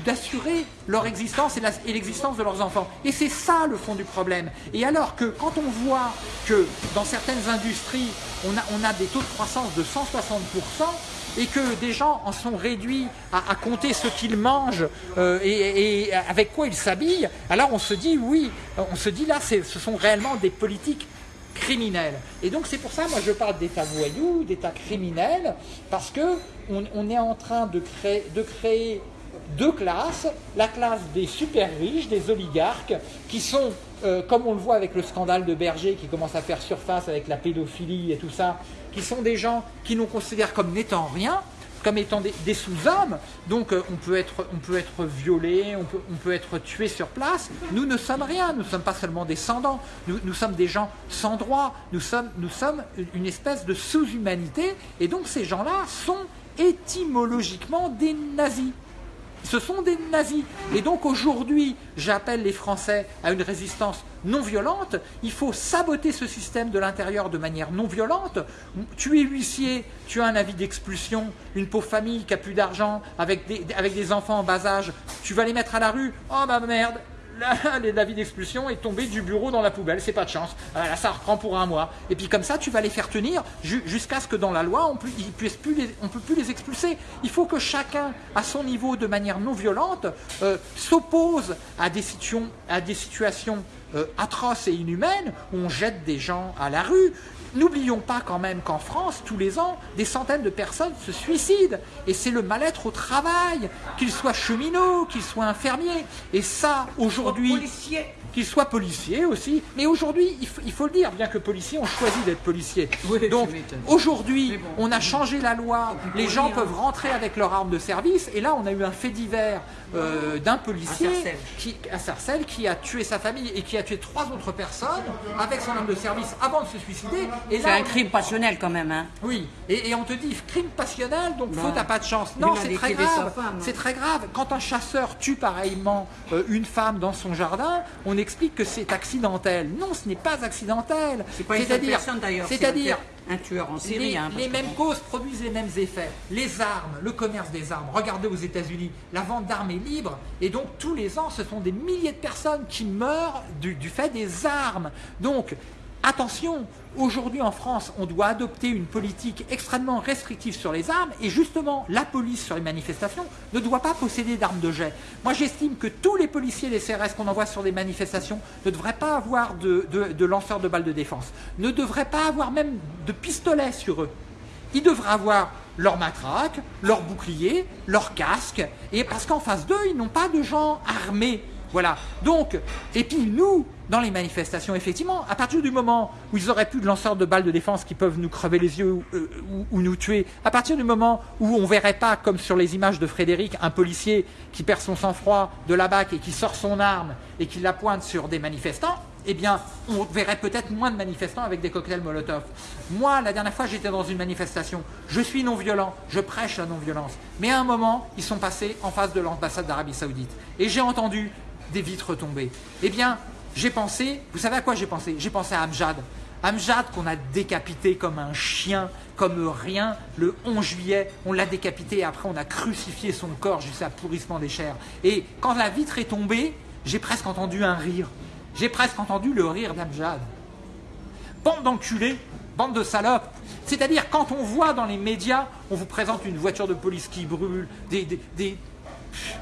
d'assurer leur existence et l'existence de leurs enfants. Et c'est ça le fond du problème. Et alors que quand on voit que dans certaines industries, on a, on a des taux de croissance de 160%, et que des gens en sont réduits à, compter ce qu'ils mangent euh, et, avec quoi ils s'habillent, alors on se dit oui, on se dit là, ce sont réellement des politiques criminels. Et donc c'est pour ça, moi je parle d'état voyou, d'état criminel, parce que on, est en train de créer, de créer deux classes, la classe des super riches, des oligarques, qui sont, euh, comme on le voit avec le scandale de Berger qui commence à faire surface avec la pédophilie et tout ça, qui sont des gens qui nous considèrent comme n'étant rien, comme étant des, sous-hommes. Donc euh, on, peut être, violé, on peut, être tué sur place. Nous ne sommes rien, nous ne sommes pas seulement descendants, nous, nous sommes des gens sans droit, nous sommes, nous sommes une espèce de sous-humanité. Et donc ces gens-là sont étymologiquement des nazis ce sont des nazis. Et donc aujourd'hui, j'appelle les Français à une résistance non violente. Il faut saboter ce système de l'intérieur de manière non violente. Tu es huissier, tu as un avis d'expulsion, une pauvre famille qui a plus d'argent, avec des, avec des enfants en bas âge, tu vas les mettre à la rue. Oh ma merde, l'avis d'expulsion est tombé du bureau dans la poubelle, c'est pas de chance. Ah, là, ça reprend pour un mois. Et puis comme ça, tu vas les faire tenir jusqu'à ce que dans la loi, on ne peut plus les expulser. Il faut que chacun, à son niveau, de manière non violente, euh, s'oppose à des, situations euh, atroces et inhumaines où on jette des gens à la rue. N'oublions pas quand même qu'en France, tous les ans, des centaines de personnes se suicident. Et c'est le mal-être au travail, qu'ils soient cheminots, qu'ils soient infirmiers. Et ça, aujourd'hui qu'il soit policier aussi. Mais aujourd'hui, il, faut le dire, bien que policier, on choisit d'être policier. Donc aujourd'hui, on a changé la loi, les gens peuvent rentrer avec leur arme de service, et là on a eu un fait divers euh, d'un policier qui, à Sarcelles qui a tué sa famille et qui a tué trois autres personnes avec son arme de service avant de se suicider. C'est un crime passionnel quand même. Hein. Oui, et, on te dit crime passionnel, donc faute à pas de chance. Non, c'est très grave. C'est très grave. Quand un chasseur tue pareillement euh, une femme dans son jardin, on est explique que c'est accidentel. Non, ce n'est pas accidentel. C'est-à-dire, c'est-à-dire un tueur en série. Les, hein, les mêmes causes produisent les mêmes effets. Les armes, le commerce des armes. Regardez aux États-Unis, la vente d'armes est libre et donc tous les ans, ce sont des milliers de personnes qui meurent du, du fait des armes. Donc, attention, Aujourd'hui en France, on doit adopter une politique extrêmement restrictive sur les armes et justement la police sur les manifestations ne doit pas posséder d'armes de jet. Moi j'estime que tous les policiers des CRS qu'on envoie sur des manifestations ne devraient pas avoir de, lanceurs de balles de défense, ne devraient pas avoir même de pistolets sur eux. Ils devraient avoir leur matraque, leur bouclier, leur casque, et parce qu'en face d'eux, ils n'ont pas de gens armés. Voilà. Donc, et puis nous, dans les manifestations, effectivement, à partir du moment où ils auraient plus de lanceurs de balles de défense qui peuvent nous crever les yeux euh, ou, nous tuer, à partir du moment où on verrait pas, comme sur les images de Frédéric, un policier qui perd son sang-froid de la BAC et qui sort son arme et qui la pointe sur des manifestants, eh bien, on verrait peut-être moins de manifestants avec des cocktails Molotov. Moi, la dernière fois, j'étais dans une manifestation. Je suis non-violent, je prêche la non-violence. Mais à un moment, ils sont passés en face de l'ambassade d'Arabie Saoudite. Et j'ai entendu des vitres tombées. Eh bien, j'ai pensé, vous savez à quoi j'ai pensé? J'ai pensé à Amjad. Amjad qu'on a décapité comme un chien, comme rien, le 11 juillet, on l'a décapité et après on a crucifié son corps jusqu'à pourrissement des chairs. Et quand la vitre est tombée, j'ai presque entendu un rire. J'ai presque entendu le rire d'Amjad. Bande d'enculés, bande de salopes. C'est-à-dire quand on voit dans les médias, on vous présente une voiture de police qui brûle, des, des,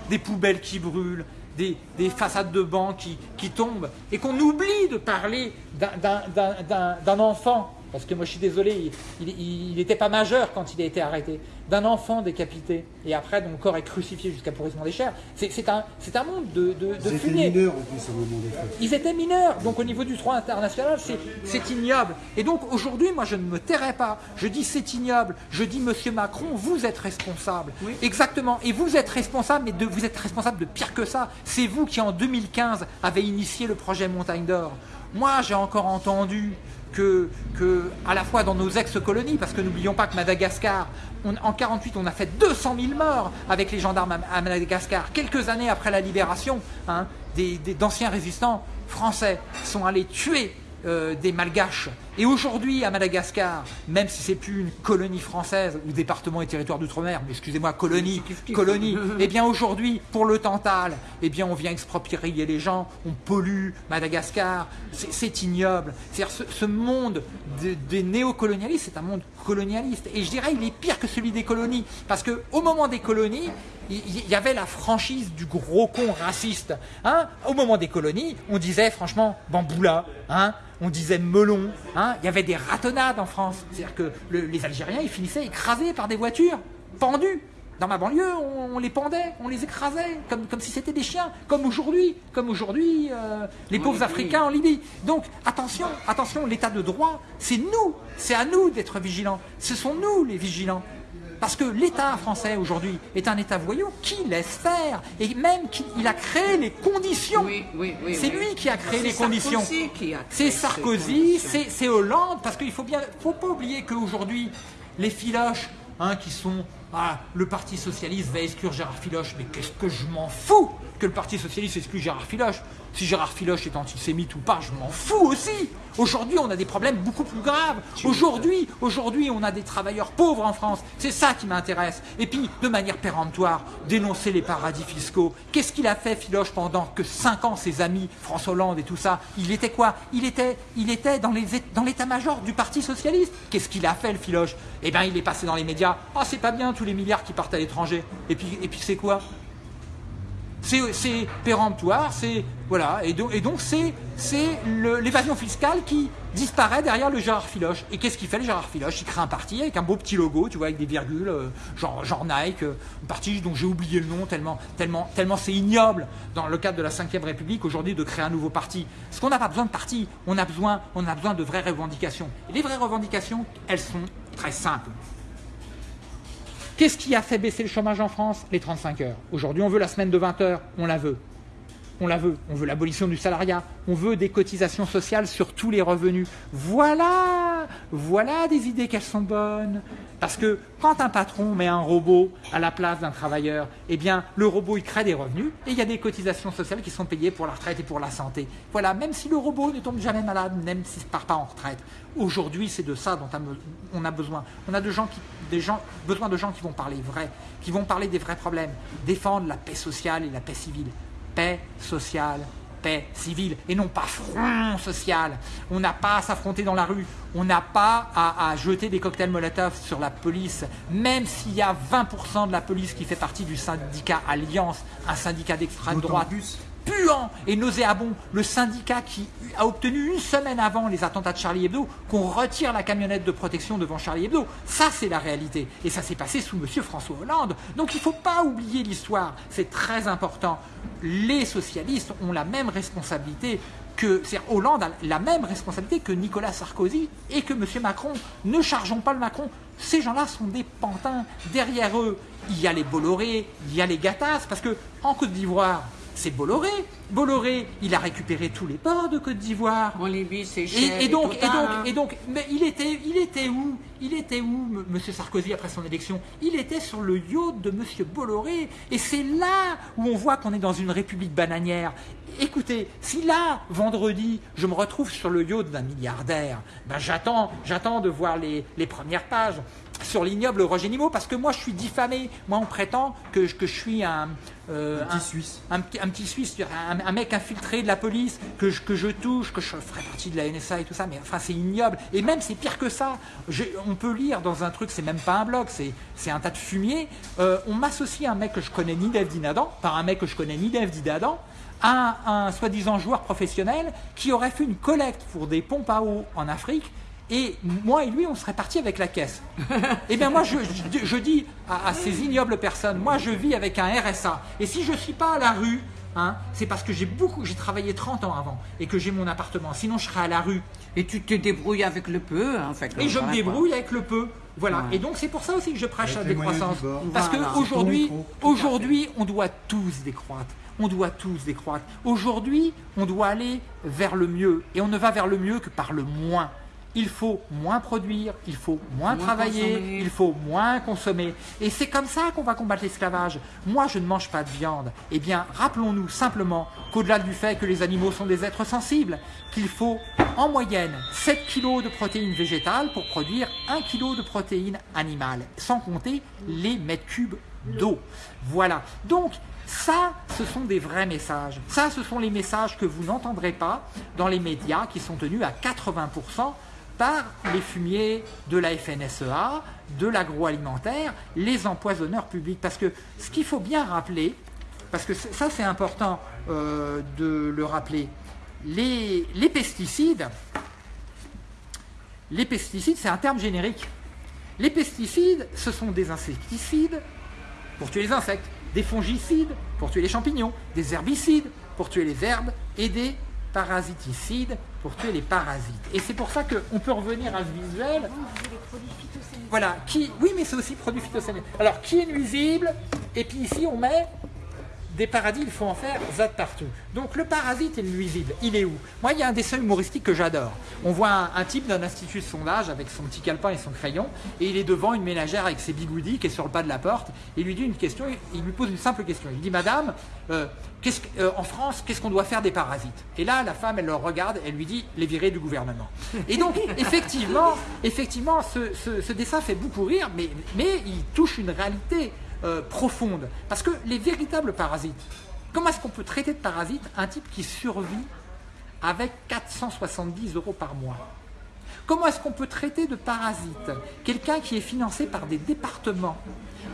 des poubelles qui brûlent, des, façades de bancs qui, qui tombent, et qu'on oublie de parler d'un enfant parce que moi je suis désolé, il n'était pas majeur quand il a été arrêté, d'un enfant décapité, et après donc, le corps est crucifié jusqu'à pourrissement des chairs. C'est un, un monde de, de, Ils étaient mineurs en plus au moment des faits. Ils étaient mineurs, donc au niveau du droit international, c'est ignoble. Et donc aujourd'hui, moi je ne me tairai pas, je dis c'est ignoble, je dis Monsieur Macron, vous êtes responsable. Exactement, et vous êtes responsable, mais de, vous êtes responsable de pire que ça. C'est vous qui en 2015 avez initié le projet Montagne d'Or. Moi j'ai encore entendu que, à la fois dans nos ex-colonies, parce que n'oublions pas que Madagascar, on- en 48, on a fait 200 000 morts avec les gendarmes à, Madagascar. Quelques années après la libération, hein, des- des- d'anciens résistants français sont allés tuer euh, des malgaches. Et aujourd'hui, à Madagascar, même si c'est plus une colonie française ou département et territoire d'outre-mer, mais excusez-moi, colonie, colonie, eh bien aujourd'hui, pour le Tantal, eh bien on vient exproprier les gens, on pollue Madagascar, c'est ignoble. C'est-à-dire ce, ce monde de- des néocolonialistes, c'est un monde colonialiste. Et je dirais, il est pire que celui des colonies, parce que au moment des colonies, il y avait la franchise du gros con raciste. Hein Au moment des colonies, on disait franchement bamboula, hein on disait melon, hein il y avait des ratonnades en France. C'est-à-dire que le- les Algériens, ils finissaient écrasés par des voitures, pendus. Dans ma banlieue, on, on les pendait, on les écrasait, comme, comme si c'était des chiens, comme aujourd'hui, comme aujourd'hui, euh, les pauvres. Africains en Libye. Donc attention, attention, l'état de droit, c'est nous, c'est à nous d'être vigilants. Ce sont nous les vigilants. Parce que l'État français aujourd'hui est un État voyou qui laisse faire et même qui il a créé les conditions. Oui, oui, oui. C'est lui qui a créé les conditions. Sarkozy C'est ces Sarkozy, c'est Hollande, parce qu'il faut bien, faut pas oublier qu'aujourd'hui, les filoches, hein, qui sont, ah, le Parti Socialiste va exclure Gérard Filoche, mais qu'est-ce que je m'en fous que le Parti Socialiste exclue Gérard Filoche? Si Gérard Filoche est antisémite ou pas, je m'en fous aussi Aujourd'hui, on a des problèmes beaucoup plus graves. Aujourd'hui, aujourd'hui, on a des travailleurs pauvres en France. C'est ça qui m'intéresse. Et puis, de manière péremptoire, dénoncer les paradis fiscaux. Qu'est-ce qu'il a fait, Filoche, pendant que 5 ans, ses amis, François Hollande et tout ça Il était quoi? Il était, il était dans l'état-major du Parti Socialiste. Qu'est-ce qu'il a fait, le Filoche? Eh bien, il est passé dans les médias. Ah, c'est pas bien, tous les milliards qui partent à l'étranger. Et puis, et puis c'est quoi? C'est péremptoire, c'est voilà, et donc c'est l'évasion fiscale qui disparaît derrière le Gérard Filoche. Et qu'est-ce qu'il fait le Gérard Filoche? Il crée un parti avec un beau petit logo, tu vois, avec des virgules, euh, genre genre Nike, euh, un parti dont j'ai oublié le nom tellement tellement tellement c'est ignoble dans le cadre de la Ve République aujourd'hui de créer un nouveau parti. Parce qu'on n'a pas besoin de parti, on a besoin on a besoin de vraies revendications. Et les vraies revendications, elles sont très simples. Qu'est-ce qui a fait baisser le chômage en France? Les 35 heures. Aujourd'hui, on veut la semaine de 20 heures, on la veut. On la veut. On veut l'abolition du salariat. On veut des cotisations sociales sur tous les revenus. Voilà Voilà des idées qu'elles sont bonnes. Parce que quand un patron met un robot à la place d'un travailleur, eh bien, le robot, il crée des revenus et il y a des cotisations sociales qui sont payées pour la retraite et pour la santé. Voilà, même si le robot ne tombe jamais malade, même s'il ne part pas en retraite. Aujourd'hui, c'est de ça dont on a besoin. On a de gens qui, des gens, besoin de gens qui vont parler vrai, qui vont parler des vrais problèmes, défendre la paix sociale et la paix civile. Paix sociale, paix civile, et non pas front social. On n'a pas à s'affronter dans la rue, on n'a pas à, à jeter des cocktails Molotov sur la police, même s'il y a 20% de la police qui fait partie du syndicat Alliance, un syndicat d'extrême droite plus. Puant et nauséabond, le syndicat qui a obtenu une semaine avant les attentats de Charlie Hebdo qu'on retire la camionnette de protection devant Charlie Hebdo. Ça, c'est la réalité. Et ça s'est passé sous Monsieur François Hollande. Donc il ne faut pas oublier l'histoire. C'est très important. Les socialistes ont la même responsabilité que c'est-à-dire Hollande a la même responsabilité que Nicolas Sarkozy et que M. Macron. Ne chargeons pas le Macron. Ces gens-là sont des pantins. Derrière eux, il y a les Bolloré, il y a les Gattaz, parce que en Côte d'Ivoire, c'est Bolloré. Bolloré, il a récupéré tous les ports de Côte d'Ivoire. En Libye, c'est Et, cher. et donc, et Total, donc, hein. et donc, mais il était, il était où? Il était où, M. Monsieur Sarkozy, après son élection? Il était sur le yacht de Monsieur Bolloré. Et c'est là où on voit qu'on est dans une république bananière. Écoutez, si là, vendredi, je me retrouve sur le yacht d'un milliardaire, ben j'attends, j'attends de voir les, les premières pages sur l'ignoble Roger Nimo, parce que moi, je suis diffamé. Moi, on prétend que, je- que je suis un... euh, Un petit Suisse. un, petit- un petit Suisse, un, mec infiltré de la police, que je, que je touche, que je ferai partie de la NSA et tout ça, mais enfin c'est ignoble. Et même c'est pire que ça. Je- on peut lire dans un truc, c'est même pas un blog, c'est un tas de fumier. Euh, on m'associe à un mec que je connais ni d'Eve ni par un mec que je connais ni d'Eve ni d'Adam, à un, un soi-disant joueur professionnel qui aurait fait une collecte pour des pompes à eau en Afrique. Et moi et lui, on serait partis avec la caisse. Eh bien, moi, je, je- je dis à, à ces ignobles personnes, moi, je vis avec un RSA. Et si je ne suis pas à la rue, hein, c'est parce que j'ai beaucoup, j'ai travaillé 30 ans avant et que j'ai mon appartement. Sinon, je serais à la rue. Et tu te débrouilles avec le peu, hein, en fait. Et je me quoi. débrouille avec le peu. Voilà. Ouais. Et donc, c'est pour ça aussi que je prêche Avec la décroissance. Parce Voilà. qu'aujourd'hui, aujourd'hui, on doit tous décroître. On doit tous décroître. Aujourd'hui, on doit aller vers le mieux. Et on ne va vers le mieux que par le moins. Il faut moins produire, il faut moins, Moins travailler, consommer. il faut moins consommer. Et c'est comme ça qu'on va combattre l'esclavage. Moi, je ne mange pas de viande. Eh bien, rappelons-nous simplement qu'au-delà du fait que les animaux sont des êtres sensibles, qu'il faut en moyenne 7 kg de protéines végétales pour produire 1 kg de protéines animales, sans compter les mètres cubes d'eau. Voilà. Donc, ça, ce sont des vrais messages. Ça, ce sont les messages que vous n'entendrez pas dans les médias qui sont tenus à 80% par les fumiers de la FNSEA, de l'agroalimentaire, les empoisonneurs publics. Parce que ce qu'il faut bien rappeler, parce que ça c'est important euh, de le rappeler, les pesticides, les pesticides c'est un terme générique. Les pesticides, ce sont des insecticides pour tuer les insectes, des fongicides pour tuer les champignons, des herbicides pour tuer les herbes et des parasiticides pour tuer les parasites. Et c'est pour ça qu'on peut revenir à ce visuel. Voilà, qui, oui, mais c'est aussi produit phytosanitaire. Alors, qui est nuisible? Et puis ici, on met des paradis, il faut en faire zat partout. Donc le parasite et le nuisible, il est où? Moi, il y a un dessin humoristique que j'adore. On voit un, un type d'un institut de sondage avec son petit calepin et son crayon, et il est devant une ménagère avec ses bigoudis qui est sur le pas de la porte, et il lui dit une question, il lui pose une simple question. Il dit, Madame, euh, qu'est-ce euh, en France, qu'est-ce qu'on doit faire des parasites? Et là, la femme, elle le regarde, elle lui dit, les virer du gouvernement. Et donc, effectivement, effectivement ce, ce- ce dessin fait beaucoup rire, mais, mais il touche une réalité euh, profonde. Parce que les véritables parasites, comment est-ce qu'on peut traiter de parasite un type qui survit avec 470 euros par mois? Comment est-ce qu'on peut traiter de parasite quelqu'un qui est financé par des départements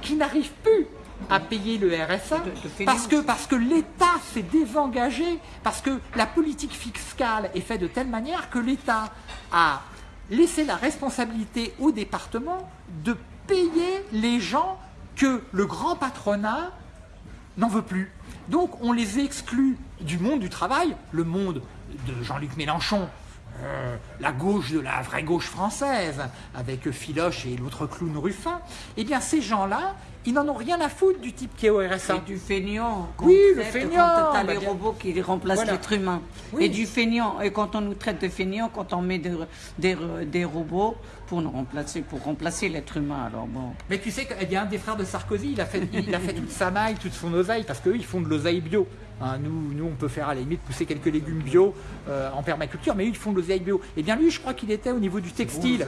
qui n'arrivent plus à payer le RSA parce que, parce que l'État s'est désengagé, parce que la politique fiscale est faite de telle manière que l'État a laissé la responsabilité aux départements de payer les gens que le grand patronat n'en veut plus. Donc on les exclut du monde du travail, le monde de Jean-Luc Mélenchon, euh, la gauche de la vraie gauche française, avec Philoche et l'autre clown Ruffin. Eh bien ces gens-là, ils n'en ont rien à foutre du type qui est au RSA. Et du feignant. Oui, le feignant, Quand t'as bah, les robots qui remplacent Voilà. l'être humain. Oui. Et du feignant. Et quand on nous traite de feignant, quand on met des, des, des robots pour nous remplacer, pour remplacer l'être humain. Alors bon. Mais tu sais qu'il y a un des frères de Sarkozy, il a fait, il a fait toute sa maille, toute son oseille, parce qu'eux, ils font de l'oseille bio. Hein, nous, nous, on peut faire à la limite pousser quelques légumes bio euh, en permaculture, mais eux, ils font de l'oseille bio. Et bien lui, je crois qu'il était au niveau du textile.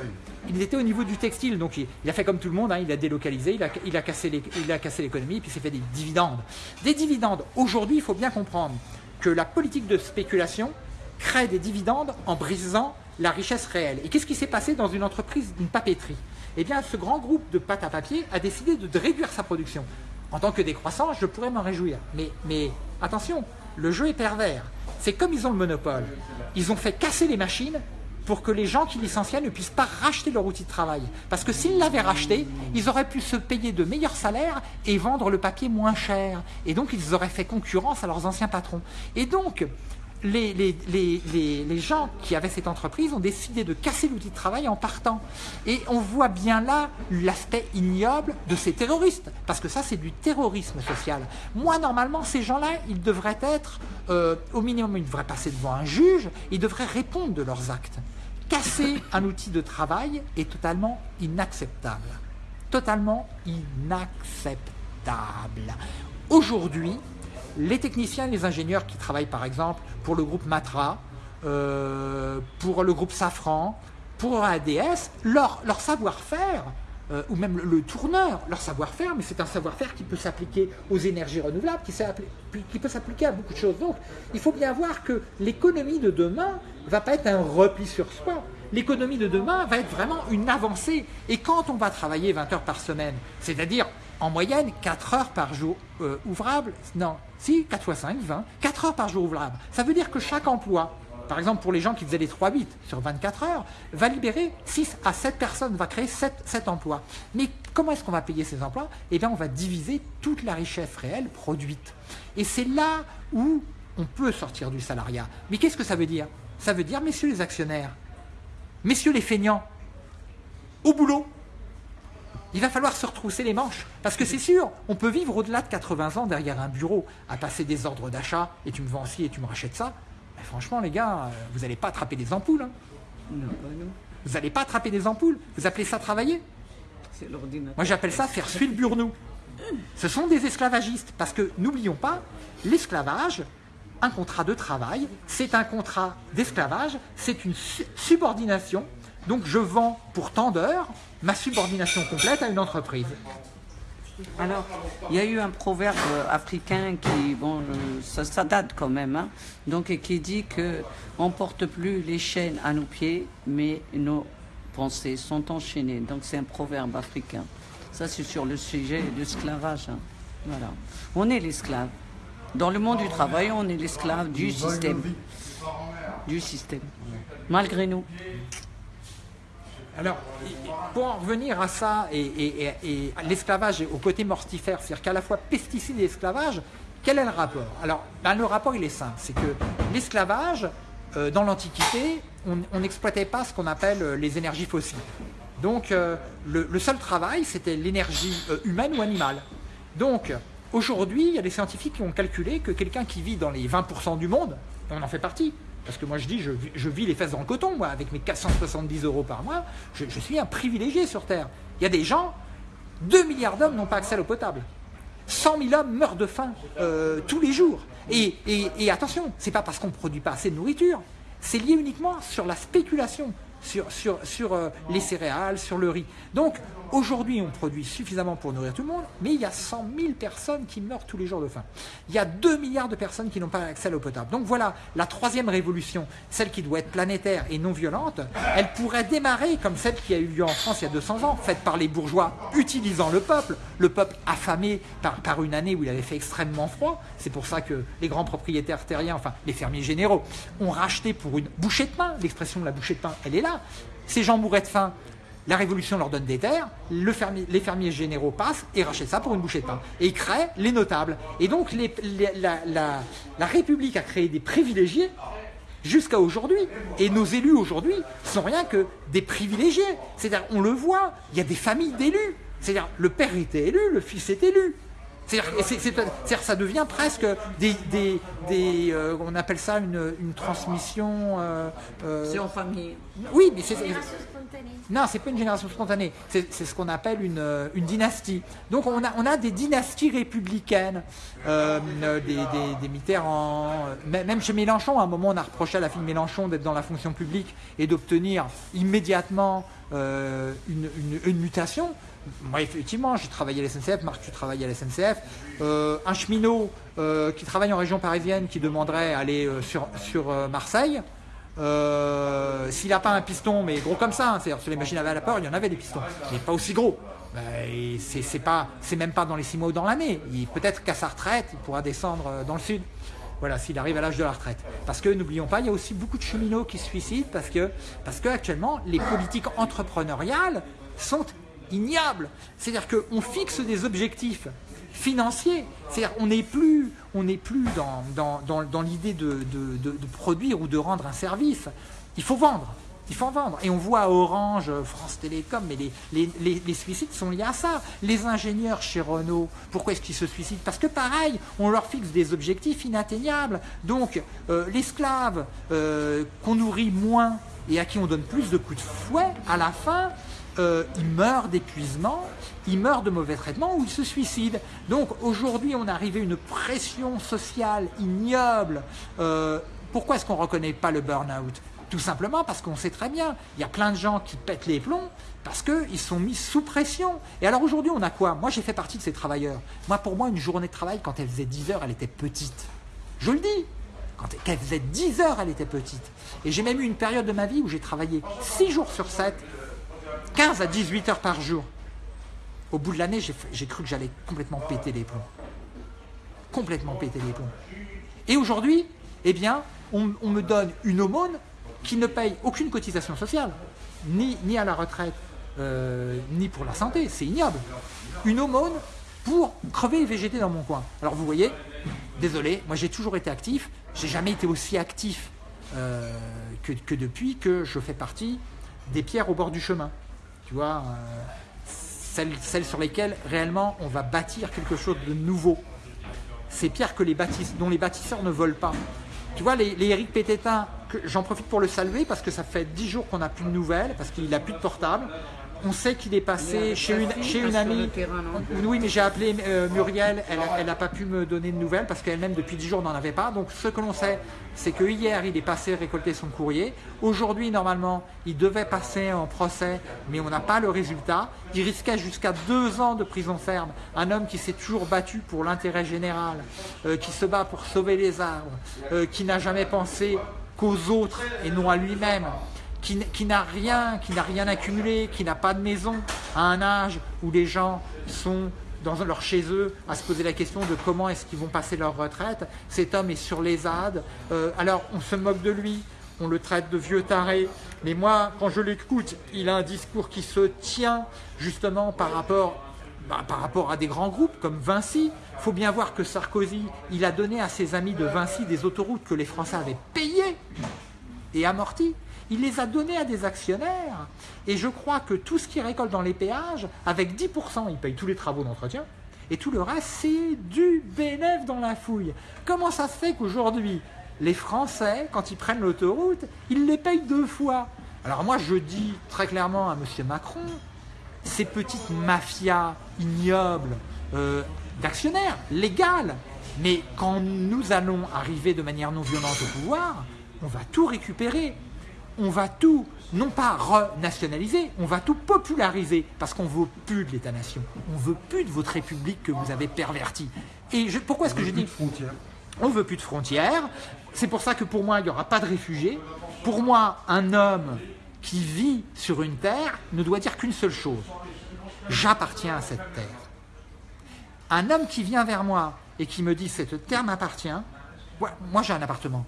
Il était au niveau du textile, donc il, a fait comme tout le monde, hein, il a délocalisé, il a, il a cassé l'économie, puis il s'est fait des dividendes. Des dividendes. Aujourd'hui, il faut bien comprendre que la politique de spéculation crée des dividendes en brisant la richesse réelle. Et qu'est-ce qui s'est passé dans une entreprise d'une papeterie? Eh bien, ce grand groupe de pâte à papier a décidé de réduire sa production. En tant que décroissant, je pourrais m'en réjouir. Mais, mais attention, le jeu est pervers. C'est comme ils ont le monopole. Ils ont fait casser les machines pour que les gens qui licenciaient ne puissent pas racheter leur outil de travail. Parce que s'ils l'avaient racheté, ils auraient pu se payer de meilleurs salaires et vendre le papier moins cher. Et donc, ils auraient fait concurrence à leurs anciens patrons. Et donc, les, les- les- les- gens qui avaient cette entreprise ont décidé de casser l'outil de travail en partant. Et on voit bien là l'aspect ignoble de ces terroristes, parce que ça c'est du terrorisme social. Moi normalement ces gens-là, ils devraient être, euh, au minimum ils devraient passer devant un juge, ils devraient répondre de leurs actes. Casser un outil de travail est totalement inacceptable. Totalement inacceptable. Aujourd'hui, les techniciens et les ingénieurs qui travaillent par exemple pour le groupe Matra, euh, pour le groupe Safran, pour ADS, leur, savoir-faire, euh, ou même le, tourneur, leur savoir-faire, mais c'est un savoir-faire qui peut s'appliquer aux énergies renouvelables, qui peut s'appliquer à beaucoup de choses. Donc il faut bien voir que l'économie de demain va pas être un repli sur soi. L'économie de demain va être vraiment une avancée. Et quand on va travailler 20 heures par semaine, c'est-à-dire en moyenne 4 heures par jour euh, ouvrable, non, si, 4 fois 5, 20, 4 heures par jour ouvrable. Ça veut dire que chaque emploi, par exemple pour les gens qui faisaient les 3-8 sur 24 heures, va libérer 6 à 7 personnes, va créer 7, 7 emplois. Mais comment est-ce qu'on va payer ces emplois? Eh bien on va diviser toute la richesse réelle produite. Et c'est là où on peut sortir du salariat. Mais qu'est-ce que ça veut dire? Ça veut dire, messieurs les actionnaires, messieurs les feignants, au boulot. Il va falloir se retrousser les manches. Parce que c'est sûr, on peut vivre au-delà de 80 ans derrière un bureau à passer des ordres d'achat et tu me vends ci et tu me rachètes ça. Mais franchement, les gars, euh, vous n'allez pas attraper des ampoules. hein. Non, pas nous. Vous n'allez pas attraper des ampoules. Vous appelez ça travailler C'est l'ordinateur. Moi, j'appelle ça faire suivre burnou. Ce sont des esclavagistes. Parce que, n'oublions pas, l'esclavage, un contrat de travail, c'est un contrat d'esclavage, c'est une su- subordination. Donc, je vends pour tant d'heures ma subordination complète à une entreprise. Alors, il y a eu un proverbe africain qui, bon, euh, ça, ça date quand même, hein, donc et qui dit que on porte plus les chaînes à nos pieds, mais nos pensées sont enchaînées. Donc c'est un proverbe africain. Ça, c'est sur le sujet de l'esclavage. hein. Voilà. On est l'esclave. Dans le monde du travail, on est l'esclave du système. Du système. Malgré nous. Alors, pour en revenir à ça et, l'esclavage au côté mortifère, c'est-à-dire qu'à la fois pesticide et esclavage, quel est le rapport? Alors, ben, le rapport, il est simple. C'est que l'esclavage, euh, dans l'Antiquité, on n'exploitait pas ce qu'on appelle euh, les énergies fossiles. Donc, euh, le, seul travail, c'était l'énergie humaine ou animale. Donc, aujourd'hui, il y a des scientifiques qui ont calculé que quelqu'un qui vit dans les 20% du monde, on en fait partie, parce que moi je dis, je, vis- les fesses dans le coton, moi, avec mes 470 euros par mois, je, je suis un privilégié sur Terre. Il y a des gens, 2 milliards d'hommes n'ont pas accès à l'eau potable. 100 000 hommes meurent de faim euh, tous les jours. Et, et, et attention, c'est pas parce qu'on ne produit pas assez de nourriture, c'est lié uniquement sur la spéculation, sur, sur, sur euh, les céréales, sur le riz. Donc aujourd'hui, on produit suffisamment pour nourrir tout le monde, mais il y a 100 000 personnes qui meurent tous les jours de faim. Il y a 2 milliards de personnes qui n'ont pas accès à l'eau potable. Donc voilà, la troisième révolution, celle qui doit être planétaire et non violente, elle pourrait démarrer comme celle qui a eu lieu en France il y a 200 ans, faite par les bourgeois utilisant le peuple, le peuple affamé par, par une année où il avait fait extrêmement froid. C'est pour ça que les grands propriétaires terriens, enfin les fermiers généraux, ont racheté pour une bouchée de pain. L'expression de la bouchée de pain, elle est là. Ces gens mouraient de faim. La Révolution leur donne des terres, les fermiers généraux passent et rachètent ça pour une bouchée de pain. Et ils créent les notables. Et donc la- la République a créé des privilégiés jusqu'à aujourd'hui. Et nos élus aujourd'hui sont rien que des privilégiés. C'est-à-dire, on le voit, il y a des familles d'élus. C'est-à-dire, le père était élu, le fils est élu. C'est-à-dire, ça devient presque des, des, des, euh, on appelle ça une, une transmission. euh, euh, C'est en famille. oui, mais c'est Génération spontanée. non, c'est pas une génération spontanée. C'est ce qu'on appelle une, une dynastie. Donc on a, on a des dynasties républicaines, des, des, des Mitterrand, euh, même chez Mélenchon, à un moment on a reproché à la fille Mélenchon d'être dans la fonction publique et d'obtenir immédiatement euh, une, une- une mutation. Moi, effectivement, j'ai travaillé à la SNCF, Marc, tu travailles à la SNCF. Euh, un cheminot euh, qui travaille en région parisienne qui demanderait aller euh, sur, sur Marseille, S'il n'a pas un piston, mais gros comme ça, hein, c'est-à-dire sur les machines à vapeur, il y en avait des pistons, mais pas aussi gros. Ben, c'est même pas dans les six mois ou dans l'année. Peut-être qu'à sa retraite, il pourra descendre dans le sud. Voilà, s'il arrive à l'âge de la retraite. Parce que n'oublions pas, il y a aussi beaucoup de cheminots qui se suicident parce que, parce que actuellement, les politiques entrepreneuriales sont ignobles. C'est-à-dire qu'on fixe des objectifs financiers. C'est-à-dire on n'est plus, dans, l'idée de, produire ou de rendre un service. Il faut vendre. Il faut en vendre. Et on voit Orange, France Télécom, mais les suicides sont liés à ça. Les ingénieurs chez Renault, pourquoi est-ce qu'ils se suicident? Parce que pareil, on leur fixe des objectifs inatteignables. Donc euh, l'esclave euh, qu'on nourrit moins et à qui on donne plus de coups de fouet, à la fin, euh, il meurt d'épuisement, il meurt de mauvais traitements ou il se suicide. Donc aujourd'hui, on est arrivé à une pression sociale ignoble. Euh, pourquoi est-ce qu'on ne reconnaît pas le burn-out? Tout simplement parce qu'on sait très bien, il y a plein de gens qui pètent les plombs parce qu'ils sont mis sous pression. Et alors aujourd'hui, on a quoi? Moi, j'ai fait partie de ces travailleurs. Moi, pour moi, une journée de travail, quand elle faisait 10 heures, elle était petite. Je le dis quand elle faisait 10 heures, elle était petite. Et j'ai même eu une période de ma vie où j'ai travaillé 6 jours sur 7, 15 à 18 heures par jour. Au bout de l'année, j'ai cru que j'allais complètement péter les plombs. Complètement péter les plombs. Et aujourd'hui, eh bien, on, me donne une aumône qui ne paye aucune cotisation sociale, ni, ni à la retraite, euh, ni pour la santé. C'est ignoble. Une aumône pour crever et végéter dans mon coin. Alors vous voyez, désolé, moi j'ai toujours été actif, j'ai jamais été aussi actif euh, que depuis que je fais partie des pierres au bord du chemin. Tu vois, euh, celles, sur lesquelles réellement on va bâtir quelque chose de nouveau. Ces pierres que les bâtisse- dont les bâtisseurs ne volent pas. Tu vois, les, Éric Pététin j'en profite pour le saluer parce que ça fait 10 jours qu'on n'a plus de nouvelles, parce qu'il n'a plus de portable. On sait qu'il est passé chez une, chez une amie. Oui, mais j'ai appelé euh, Muriel, elle n'a pas pu me donner de nouvelles parce qu'elle-même depuis 10 jours n'en avait pas. Donc ce que l'on sait, c'est que hier il est passé récolter son courrier. Aujourd'hui, normalement, il devait passer en procès, mais on n'a pas le résultat. Il risquait jusqu'à deux ans de prison ferme. Un homme qui s'est toujours battu pour l'intérêt général, euh, qui se bat pour sauver les arbres, euh, qui n'a jamais pensé qu'aux autres et non à lui-même qui, n'a rien, qui n'a rien accumulé, qui n'a pas de maison, à un âge où les gens sont dans leur chez eux à se poser la question de comment est-ce qu'ils vont passer leur retraite. Cet homme est sur les ZAD. Euh, alors on se moque de lui, on le traite de vieux taré. Mais moi, quand je l'écoute, il a un discours qui se tient justement par rapport, bah, par rapport à des grands groupes comme Vinci. Il faut bien voir que Sarkozy, il a donné à ses amis de Vinci des autoroutes que les Français avaient payées et amorties il les a donnés à des actionnaires. Et je crois que tout ce qu'il récolte dans les péages, avec 10%, il paye tous les travaux d'entretien. Et tout le reste, c'est du bénéfice dans la fouille. Comment ça se fait qu'aujourd'hui, les Français, quand ils prennent l'autoroute, ils les payent deux fois? Alors moi, je dis très clairement à M. Macron, ces petites mafias ignobles euh, d'actionnaires, légales, mais quand nous allons arriver de manière non violente au pouvoir, on va tout récupérer on va tout, non pas renationaliser, on va tout populariser, parce qu'on veut plus de l'État-nation, on veut plus de votre République que vous avez pervertie. Et pourquoi est-ce que je dis frontières On veut plus de frontières. C'est pour ça que pour moi, il n'y aura pas de réfugiés. Pour moi, un homme qui vit sur une terre ne doit dire qu'une seule chose. J'appartiens à cette terre. Un homme qui vient vers moi et qui me dit cette terre m'appartient, moi j'ai un appartement.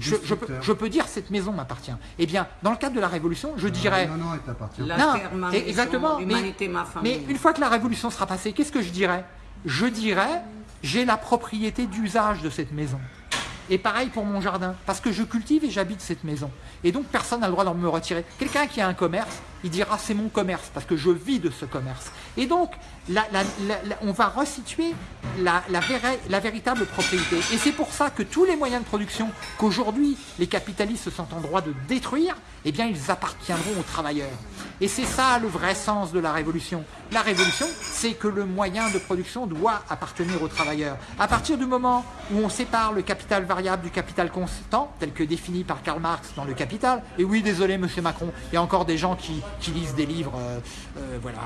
Je, peux, dire cette maison m'appartient. Eh bien, dans le cadre de la Révolution, je dirais... Non, non, elle t'appartient. Non, exactement. mais, une fois que la Révolution sera passée, qu'est-ce que je dirais? Je dirais, j'ai la propriété d'usage de cette maison. Et pareil pour mon jardin, parce que je cultive et j'habite cette maison. Et donc personne n'a le droit de me retirer. Quelqu'un qui a un commerce, il dira c'est mon commerce, parce que je vis de ce commerce. Et donc, on va resituer la, véritable propriété. Et c'est pour ça que tous les moyens de production qu'aujourd'hui les capitalistes sont en droit de détruire, eh bien ils appartiendront aux travailleurs. Et c'est ça le vrai sens de la révolution. La révolution, c'est que le moyen de production doit appartenir aux travailleurs. À partir du moment où on sépare le capital variable du capital constant, tel que défini par Karl Marx dans le Capital, et oui, désolé, monsieur Macron, il y a encore des gens qui, lisent des livres euh, euh, voilà,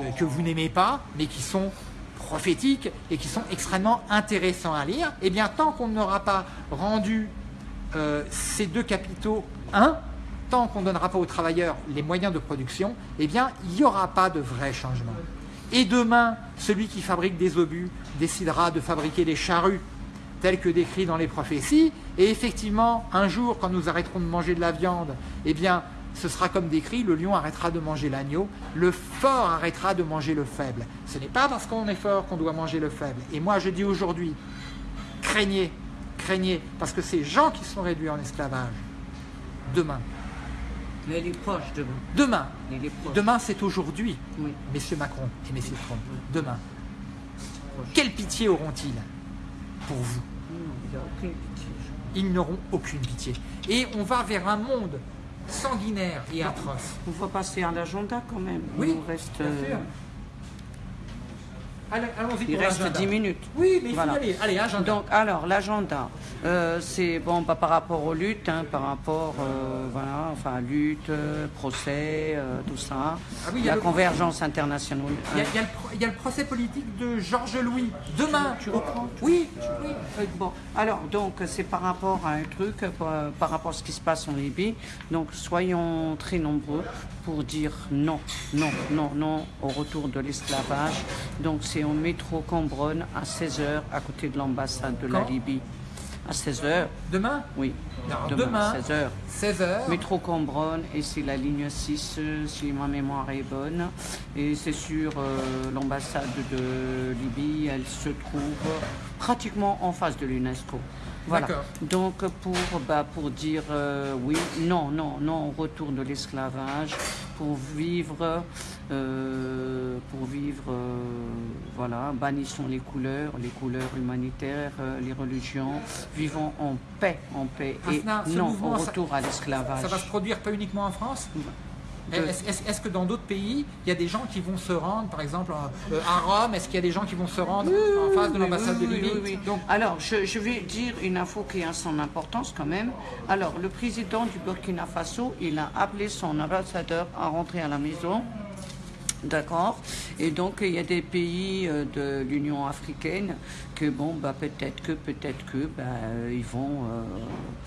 euh, que vous n'aimez pas, mais qui sont prophétiques et qui sont extrêmement intéressants à lire, et eh bien tant qu'on n'aura pas rendu ces deux capitaux un, tant qu'on ne donnera pas aux travailleurs les moyens de production, eh bien, il n'y aura pas de vrai changement. Et demain, celui qui fabrique des obus décidera de fabriquer des charrues telles que décrites dans les prophéties, et effectivement, un jour, quand nous arrêterons de manger de la viande, eh bien, ce sera comme décrit, le lion arrêtera de manger l'agneau, le fort arrêtera de manger le faible. Ce n'est pas parce qu'on est fort qu'on doit manger le faible. Et moi, je dis aujourd'hui, craignez, craignez, parce que ces gens qui sont réduits en esclavage, demain, mais elle est proche demain. Demain. Demain, c'est aujourd'hui, messieurs Macron et messieurs Trump. Demain. Quelle pitié auront-ils pour vous Ils n'auront aucune pitié. Et on va vers un monde sanguinaire et atroce. On va passer à l'agenda quand même. Oui, Il reste. Euh, allons-y Il reste 10 minutes. Oui, mais il faut aller. Allez, agenda. Donc, alors, l'agenda, euh, c'est bon bah, par rapport aux luttes, hein, par rapport, euh, voilà, enfin, lutte, procès, euh, tout ça. Ah oui, la convergence internationale. Il y, a, le procès politique de Georges Louis. Demain. Tu, reprends Oui, oui. Bon, alors, donc, c'est par rapport à un truc, par rapport à ce qui se passe en Libye. Donc, soyons très nombreux pour dire non, non, non, non au retour de l'esclavage. Donc, c'est au métro Cambronne à 16h à côté de l'ambassade de la Libye. À 16h. Demain? Oui. demain, 16h. 16h. Métro Cambronne et c'est la ligne 6 si ma mémoire est bonne. Et c'est sur euh, l'ambassade de Libye. Elle se trouve pratiquement en face de l'UNESCO. Voilà. Donc pour, bah, pour dire euh, oui, non, non, non, on retourne de l'esclavage pour vivre, euh, pour vivre, euh, voilà, bannissons les couleurs, les couleurs humanitaires, les religions, vivons en paix, en paix, et non au ça- retour à l'esclavage. Ça va se produire pas uniquement en France? Est-ce est-ce- que dans d'autres pays, il y a des gens qui vont se rendre, par exemple euh, à Rome, est-ce qu'il y a des gens qui vont se rendre en face de l'ambassade oui, de Libye oui, oui. Donc, Alors, je, je vais dire une info qui a son importance quand même. Alors, le président du Burkina Faso, il a appelé son ambassadeur à rentrer à la maison. D'accord. Et donc, il y a des pays euh, de l'Union africaine que, bon, bah, peut-être que, peut-être que, bah, euh, ils vont euh,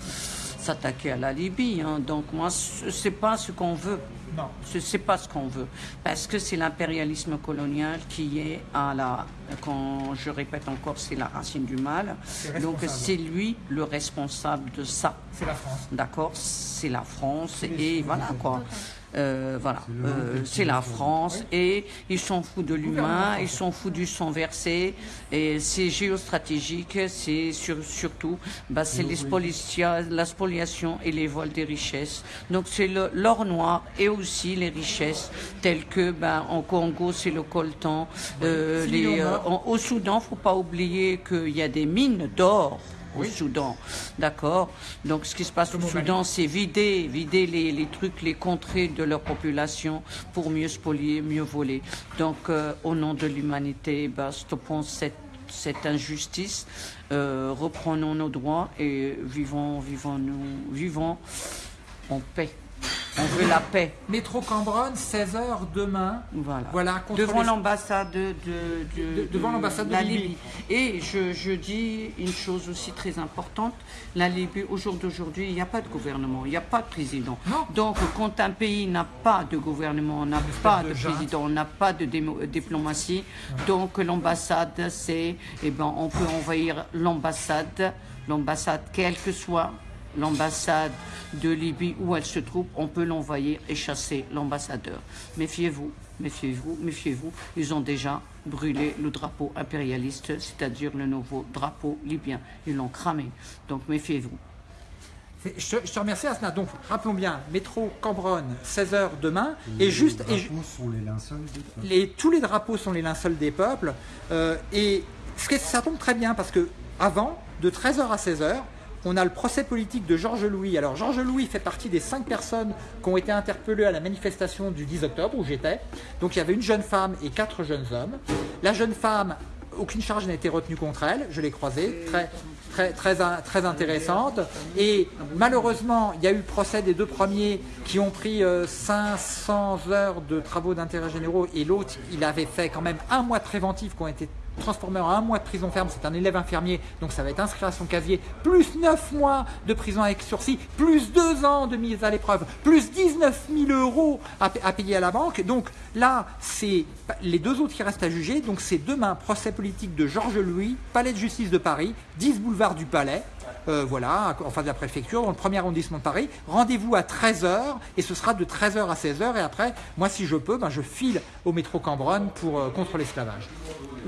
s'attaquer à la Libye. hein. Donc, moi, ce- c'est pas ce qu'on veut. Non. Ce n'est pas ce qu'on veut. Parce que c'est l'impérialisme colonial qui est à la. Quand je répète encore, c'est la racine du mal. Donc c'est lui le responsable de ça. C'est la France. D'accord C'est la France et voilà quoi. Euh, voilà, Euh, c'est la France et ils s'en foutent de l'humain, ils s'en foutent du sang versé et c'est géostratégique, c'est sur- surtout bah, c'est la spoliation et les vols des richesses. Donc c'est l'or noir et aussi les richesses telles que bah, en Congo c'est le coltan, euh, les, euh, en- au Soudan faut pas oublier qu'il y a des mines d'or au Soudan. D'accord Donc ce qui se passe au Soudan, c'est vider, vider les, les trucs, les contrées de leur population pour mieux spolier, mieux voler. Donc euh, au nom de l'humanité, bah, stoppons cette, cette injustice, euh, reprenons nos droits et vivons, vivons, nous, vivons en paix. On veut la paix. Métro Cambronne, 16h demain. Voilà. Devant l'ambassade de, de- De- devant l'ambassade de la Libye. Et je, je dis une chose aussi très importante. La Libye, au jour d'aujourd'hui, il n'y a pas de gouvernement, il n'y a pas de président. Non. Donc, quand un pays n'a pas de gouvernement, n'a pas de président, n'a pas de démo- diplomatie, donc l'ambassade, c'est, eh ben, on peut envahir l'ambassade, l'ambassade, quelle que soit l'ambassade de Libye où elle se trouve, on peut l'envahir et chasser l'ambassadeur. Méfiez-vous, méfiez-vous, méfiez-vous. Ils ont déjà brûlé le drapeau impérialiste, c'est-à-dire le nouveau drapeau libyen. Ils l'ont cramé. Donc méfiez-vous. Je te, je te remercie Asna. Donc rappelons bien, métro Cambronne, 16h demain. Et juste, et, Les ju- drapeaux sont les linceuls des peuples. les- tous les drapeaux sont les linceuls des peuples. Euh, et ce que- ça tombe très bien parce que avant, de 13h à 16h, on a le procès politique de Georges Louis. Alors Georges Louis fait partie des cinq personnes qui ont été interpellées à la manifestation du 10 octobre où j'étais. Donc il y avait une jeune femme et quatre jeunes hommes. La jeune femme, aucune charge n'a été retenue contre elle. Je l'ai croisée, très, très, très, in- très intéressante. Et malheureusement, il y a eu le procès des deux premiers qui ont pris euh, 500 heures de travaux d'intérêt généraux et l'autre, il avait fait quand même un mois de préventif qui ont été transformés en un mois de prison ferme. C'est un élève infirmier, donc ça va être inscrit à son casier. Plus 9 mois de prison avec sursis, plus 2 ans de mise à l'épreuve, plus 19 000 euros à payer à la banque. Donc là, c'est les deux autres qui restent à juger. Donc c'est demain, procès politique de Georges Louis, Palais de justice de Paris, 10 boulevard du Palais. Euh, voilà, en face de la préfecture, dans le premier arrondissement de Paris. Rendez-vous à 13h et ce sera de 13h à 16h. Et après, moi, si je peux, ben, je file au métro Cambronne pour, euh, contre l'esclavage.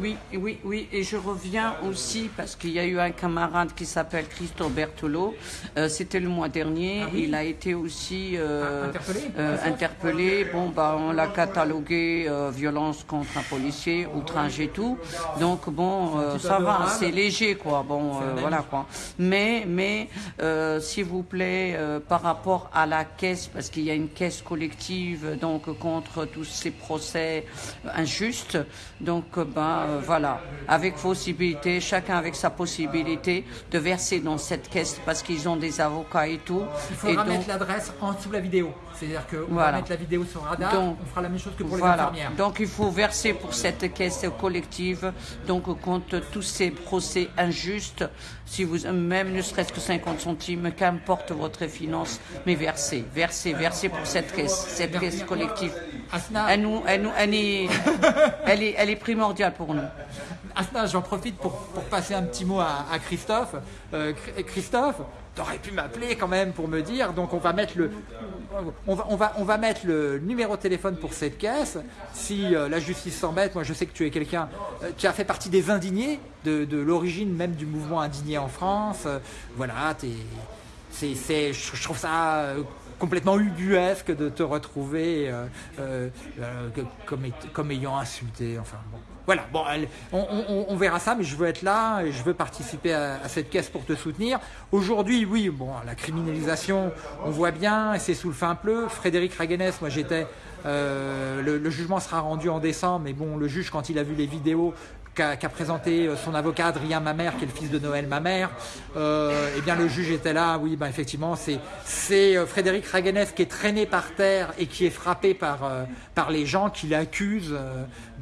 Oui, oui, oui, et je reviens aussi parce qu'il y a eu un camarade qui s'appelle Christo Bertolo. Euh, C'était le mois dernier. Il a été aussi euh, Ah, interpellé euh, interpellé. Bon, bah, on l'a catalogué violence contre un policier, outrage et tout. Donc bon, ça va, c'est léger, quoi. Bon, voilà, quoi. Mais, mais, s'il vous plaît, par rapport à la caisse, parce qu'il y a une caisse collective, donc contre tous ces procès injustes. Donc, ben euh, voilà, avec possibilité, chacun avec sa possibilité de verser dans cette caisse, parce qu'ils ont des avocats et tout. Il faudra et mettre l'adresse en dessous de la vidéo. C'est-à-dire qu'on va Voilà. mettre la vidéo sur radar, Donc, on fera la même chose que pour les Voilà. infirmières. Donc il faut verser pour cette caisse collective, donc contre tous ces procès injustes, si vous même ne serait-ce que 50 centimes, qu'importe votre finance, mais versez, versez, versez pour cette caisse, cette caisse collective. Asna, Elle, nous, elle, nous, elle, est, elle, est, elle est primordiale pour nous. Asna, j'en profite pour, pour passer un petit mot à, à Christophe. Euh, Chr- Christophe, t'aurais pu m'appeler quand même pour me dire. Donc on va mettre le, on va, on va, on va mettre le numéro de téléphone pour cette caisse. Si euh, la justice s'embête, moi je sais que tu es quelqu'un, euh, tu as fait partie des indignés de, de l'origine même du mouvement indigné en France. Euh, voilà, c'est, je trouve ça euh, complètement ubuesque de te retrouver euh, euh, comme, comme ayant insulté. Enfin bon. Voilà, bon, on, verra ça, mais je veux être là et je veux participer à, cette caisse pour te soutenir. Aujourd'hui, oui, bon, la criminalisation, on voit bien, c'est sous le fin pleu. Frédéric Raguenès, moi j'étais, euh, le, jugement sera rendu en décembre, mais bon, le juge, quand il a vu les vidéos qu'a qu'a présenté euh, son avocat Adrien Mamère, qui est le fils de Noël Mamère, euh, eh bien le juge était là, oui, ben effectivement, c'est Frédéric Raguenès qui est traîné par terre et qui est frappé par, par les gens qui l'accusent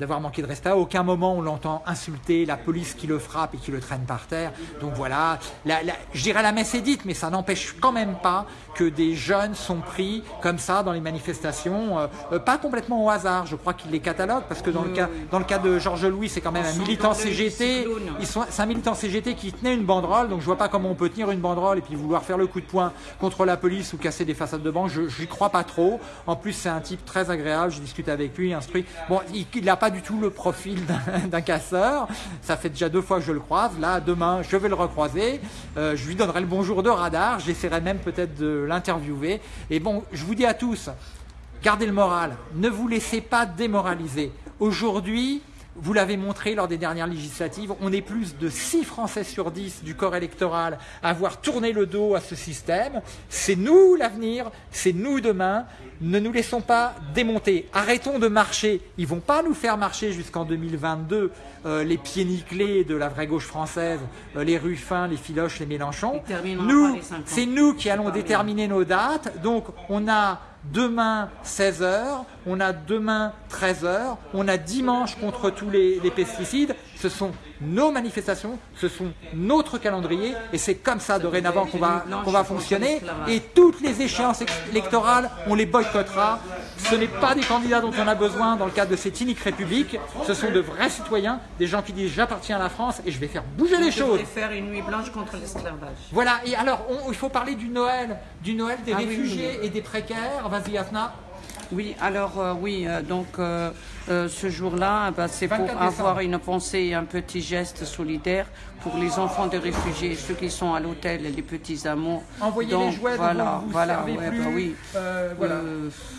d'avoir manqué de respect. À aucun moment on l'entend insulter, la police qui le frappe et qui le traîne par terre. Donc voilà, la- la- je dirais la messe est dite, mais ça n'empêche quand même pas que des jeunes sont pris comme ça dans les manifestations, euh, euh, pas complètement au hasard. Je crois qu'il les catalogue parce que dans le Oui, cas dans le cas de Georges Louis, c'est quand même un militant CGT. cyclone. Ils sont, c'est un militant CGT qui tenait une banderole, donc je vois pas comment on peut tenir une banderole et puis vouloir faire le coup de poing contre la police ou casser des façades de banque. Je j'y crois pas trop. En plus, c'est un type très agréable. Je discute avec lui, instruit. Bon, il n'a pas du tout le profil d'un- casseur. Ça fait déjà deux fois que je le croise. Là, demain, je vais le recroiser. Euh, je lui donnerai le bonjour de radar. J'essaierai même peut-être de l'interviewer. Et bon, je vous dis à tous, Gardez le moral, ne vous laissez pas démoraliser. Aujourd'hui, vous l'avez montré lors des dernières législatives, on est plus de 6 Français sur 10 du corps électoral à avoir tourné le dos à ce système. C'est nous l'avenir, c'est nous demain. Ne nous laissons pas démonter. Arrêtons de marcher. Ils vont pas nous faire marcher jusqu'en 2022 euh, les pieds nickelés de la vraie gauche française, euh, les Ruffins, les Filoches, les Mélenchon. Ils termineront Nous, c'est nous qui allons déterminer nos dates. Donc, on a demain 16h, on a demain 13h, on a dimanche contre tous les, les pesticides. Ce sont nos manifestations, ce sont notre calendrier, et c'est comme ça dorénavant qu'on va, qu'on va fonctionner. Et toutes les échéances électorales, on les boycottera. Ce n'est pas des candidats dont on a besoin dans le cadre de cette inique république. Ce sont de vrais citoyens, des gens qui disent j'appartiens à la France et je vais faire bouger les choses. faire une nuit blanche contre l'esclavage. Voilà, et alors on- il faut parler du Noël, du Noël des Ah oui, réfugiés et des précaires. Vas-y, Afna. Oui, alors euh, oui, euh, donc euh, euh, ce jour-là, bah, c'est pour 24 avoir une pensée, un petit geste solidaire pour les enfants des réfugiés, ceux qui sont à l'hôtel, les petits amours. Envoyez Donc, les jouets voilà, vous voilà, ouais, plus. bah oui. Euh, voilà.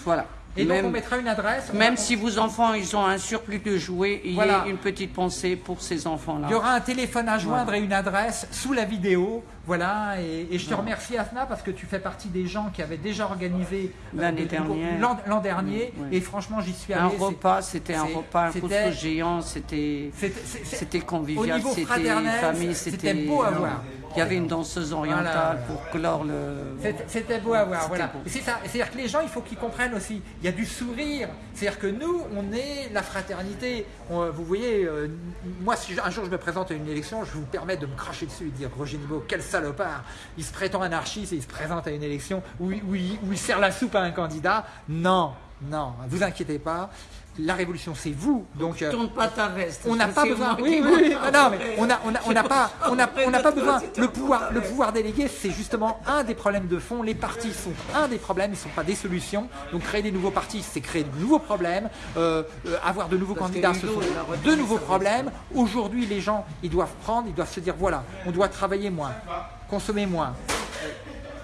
Voilà. et donc Même- on mettra une adresse. Même si vos enfants ils ont un surplus de jouets, il Voilà. y a une petite pensée pour ces enfants-là. Il y aura un téléphone à joindre et une adresse sous la vidéo. Voilà, et, et je te remercie Afna parce que tu fais partie des gens qui avaient déjà organisé euh, L'année dernière. l'an dernier. Oui. Et franchement, j'y suis allé. Un repas, c'était un repas, un couscous géant, c'était convivial, c'était famille, c'était beau à voir. Il y avait une danseuse orientale Voilà. pour clore le. C'était- beau à voir, voilà. C'est ça. C'est-à-dire que les gens, il faut qu'ils comprennent aussi. Il y a du sourire. C'est-à-dire que nous, on est la fraternité. On- vous voyez, euh, moi, si un jour je me présente à une élection, je vous permets de me cracher dessus et de dire Roger Niveau, quel Il se prétend anarchiste et il se présente à une élection où il sert la soupe à un candidat. Non, non, vous inquiétez pas. La révolution, c'est vous. Donc, euh, Tourne pas ta veste. on n'a pas besoin. Oui, oui. Non, mais on n'a on a, on a pas, on a, on pas besoin. Le pouvoir, le pouvoir délégué, c'est justement un des problèmes de fond. Les partis sont un des problèmes, ils ne sont pas des solutions. Donc créer des nouveaux partis, c'est créer de nouveaux problèmes. Euh, euh, avoir de nouveaux Parce candidats, ce sont de nouveaux problèmes. Aujourd'hui, les gens, ils doivent prendre, ils doivent se dire voilà, on doit travailler moins, consommer moins,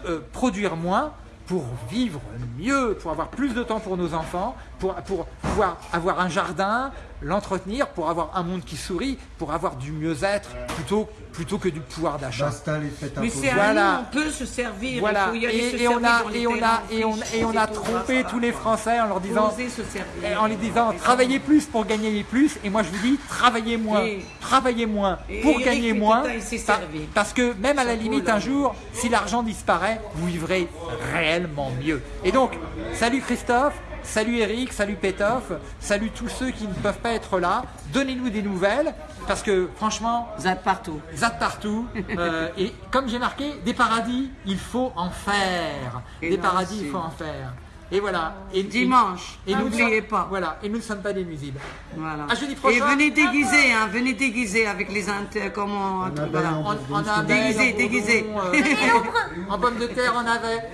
euh, produire moins pour vivre mieux, pour avoir plus de temps pour nos enfants, pour, pouvoir avoir un jardin, l'entretenir, pour avoir un monde qui sourit, pour avoir du mieux-être plutôt, plutôt que du pouvoir d'achat. Mais c'est Voilà. nous, on peut se servir. Voilà, il faut y aller se et, on a, et on a, et on, et a trompé tous les Français en leur disant, en les disant travaillez plus pour gagner plus et moi je vous dis travaillez moins Et- travaillez moins pour gagner moins parce que même à la limite un jour si l'argent disparaît vous vivrez réellement mieux. Et donc salut Christophe Salut Eric, salut Pétoff, salut tous ceux qui ne peuvent pas être là. Donnez-nous des nouvelles, parce que franchement, Vous êtes partout. Zad partout. Euh, et comme j'ai marqué, des paradis, il faut en faire. Et des paradis, aussi. il faut en faire. Et voilà. Et, Dimanche, et, nous ne n'oubliez sommes- pas. Voilà. Et nous ne sommes pas des nuisibles. Voilà. À jeudi prochain. Et venez déguiser, hein, venez déguiser avec les inter, comment, voilà. En, en abeille, Déguisé, en déguisé. euh, en pomme de terre, en avait.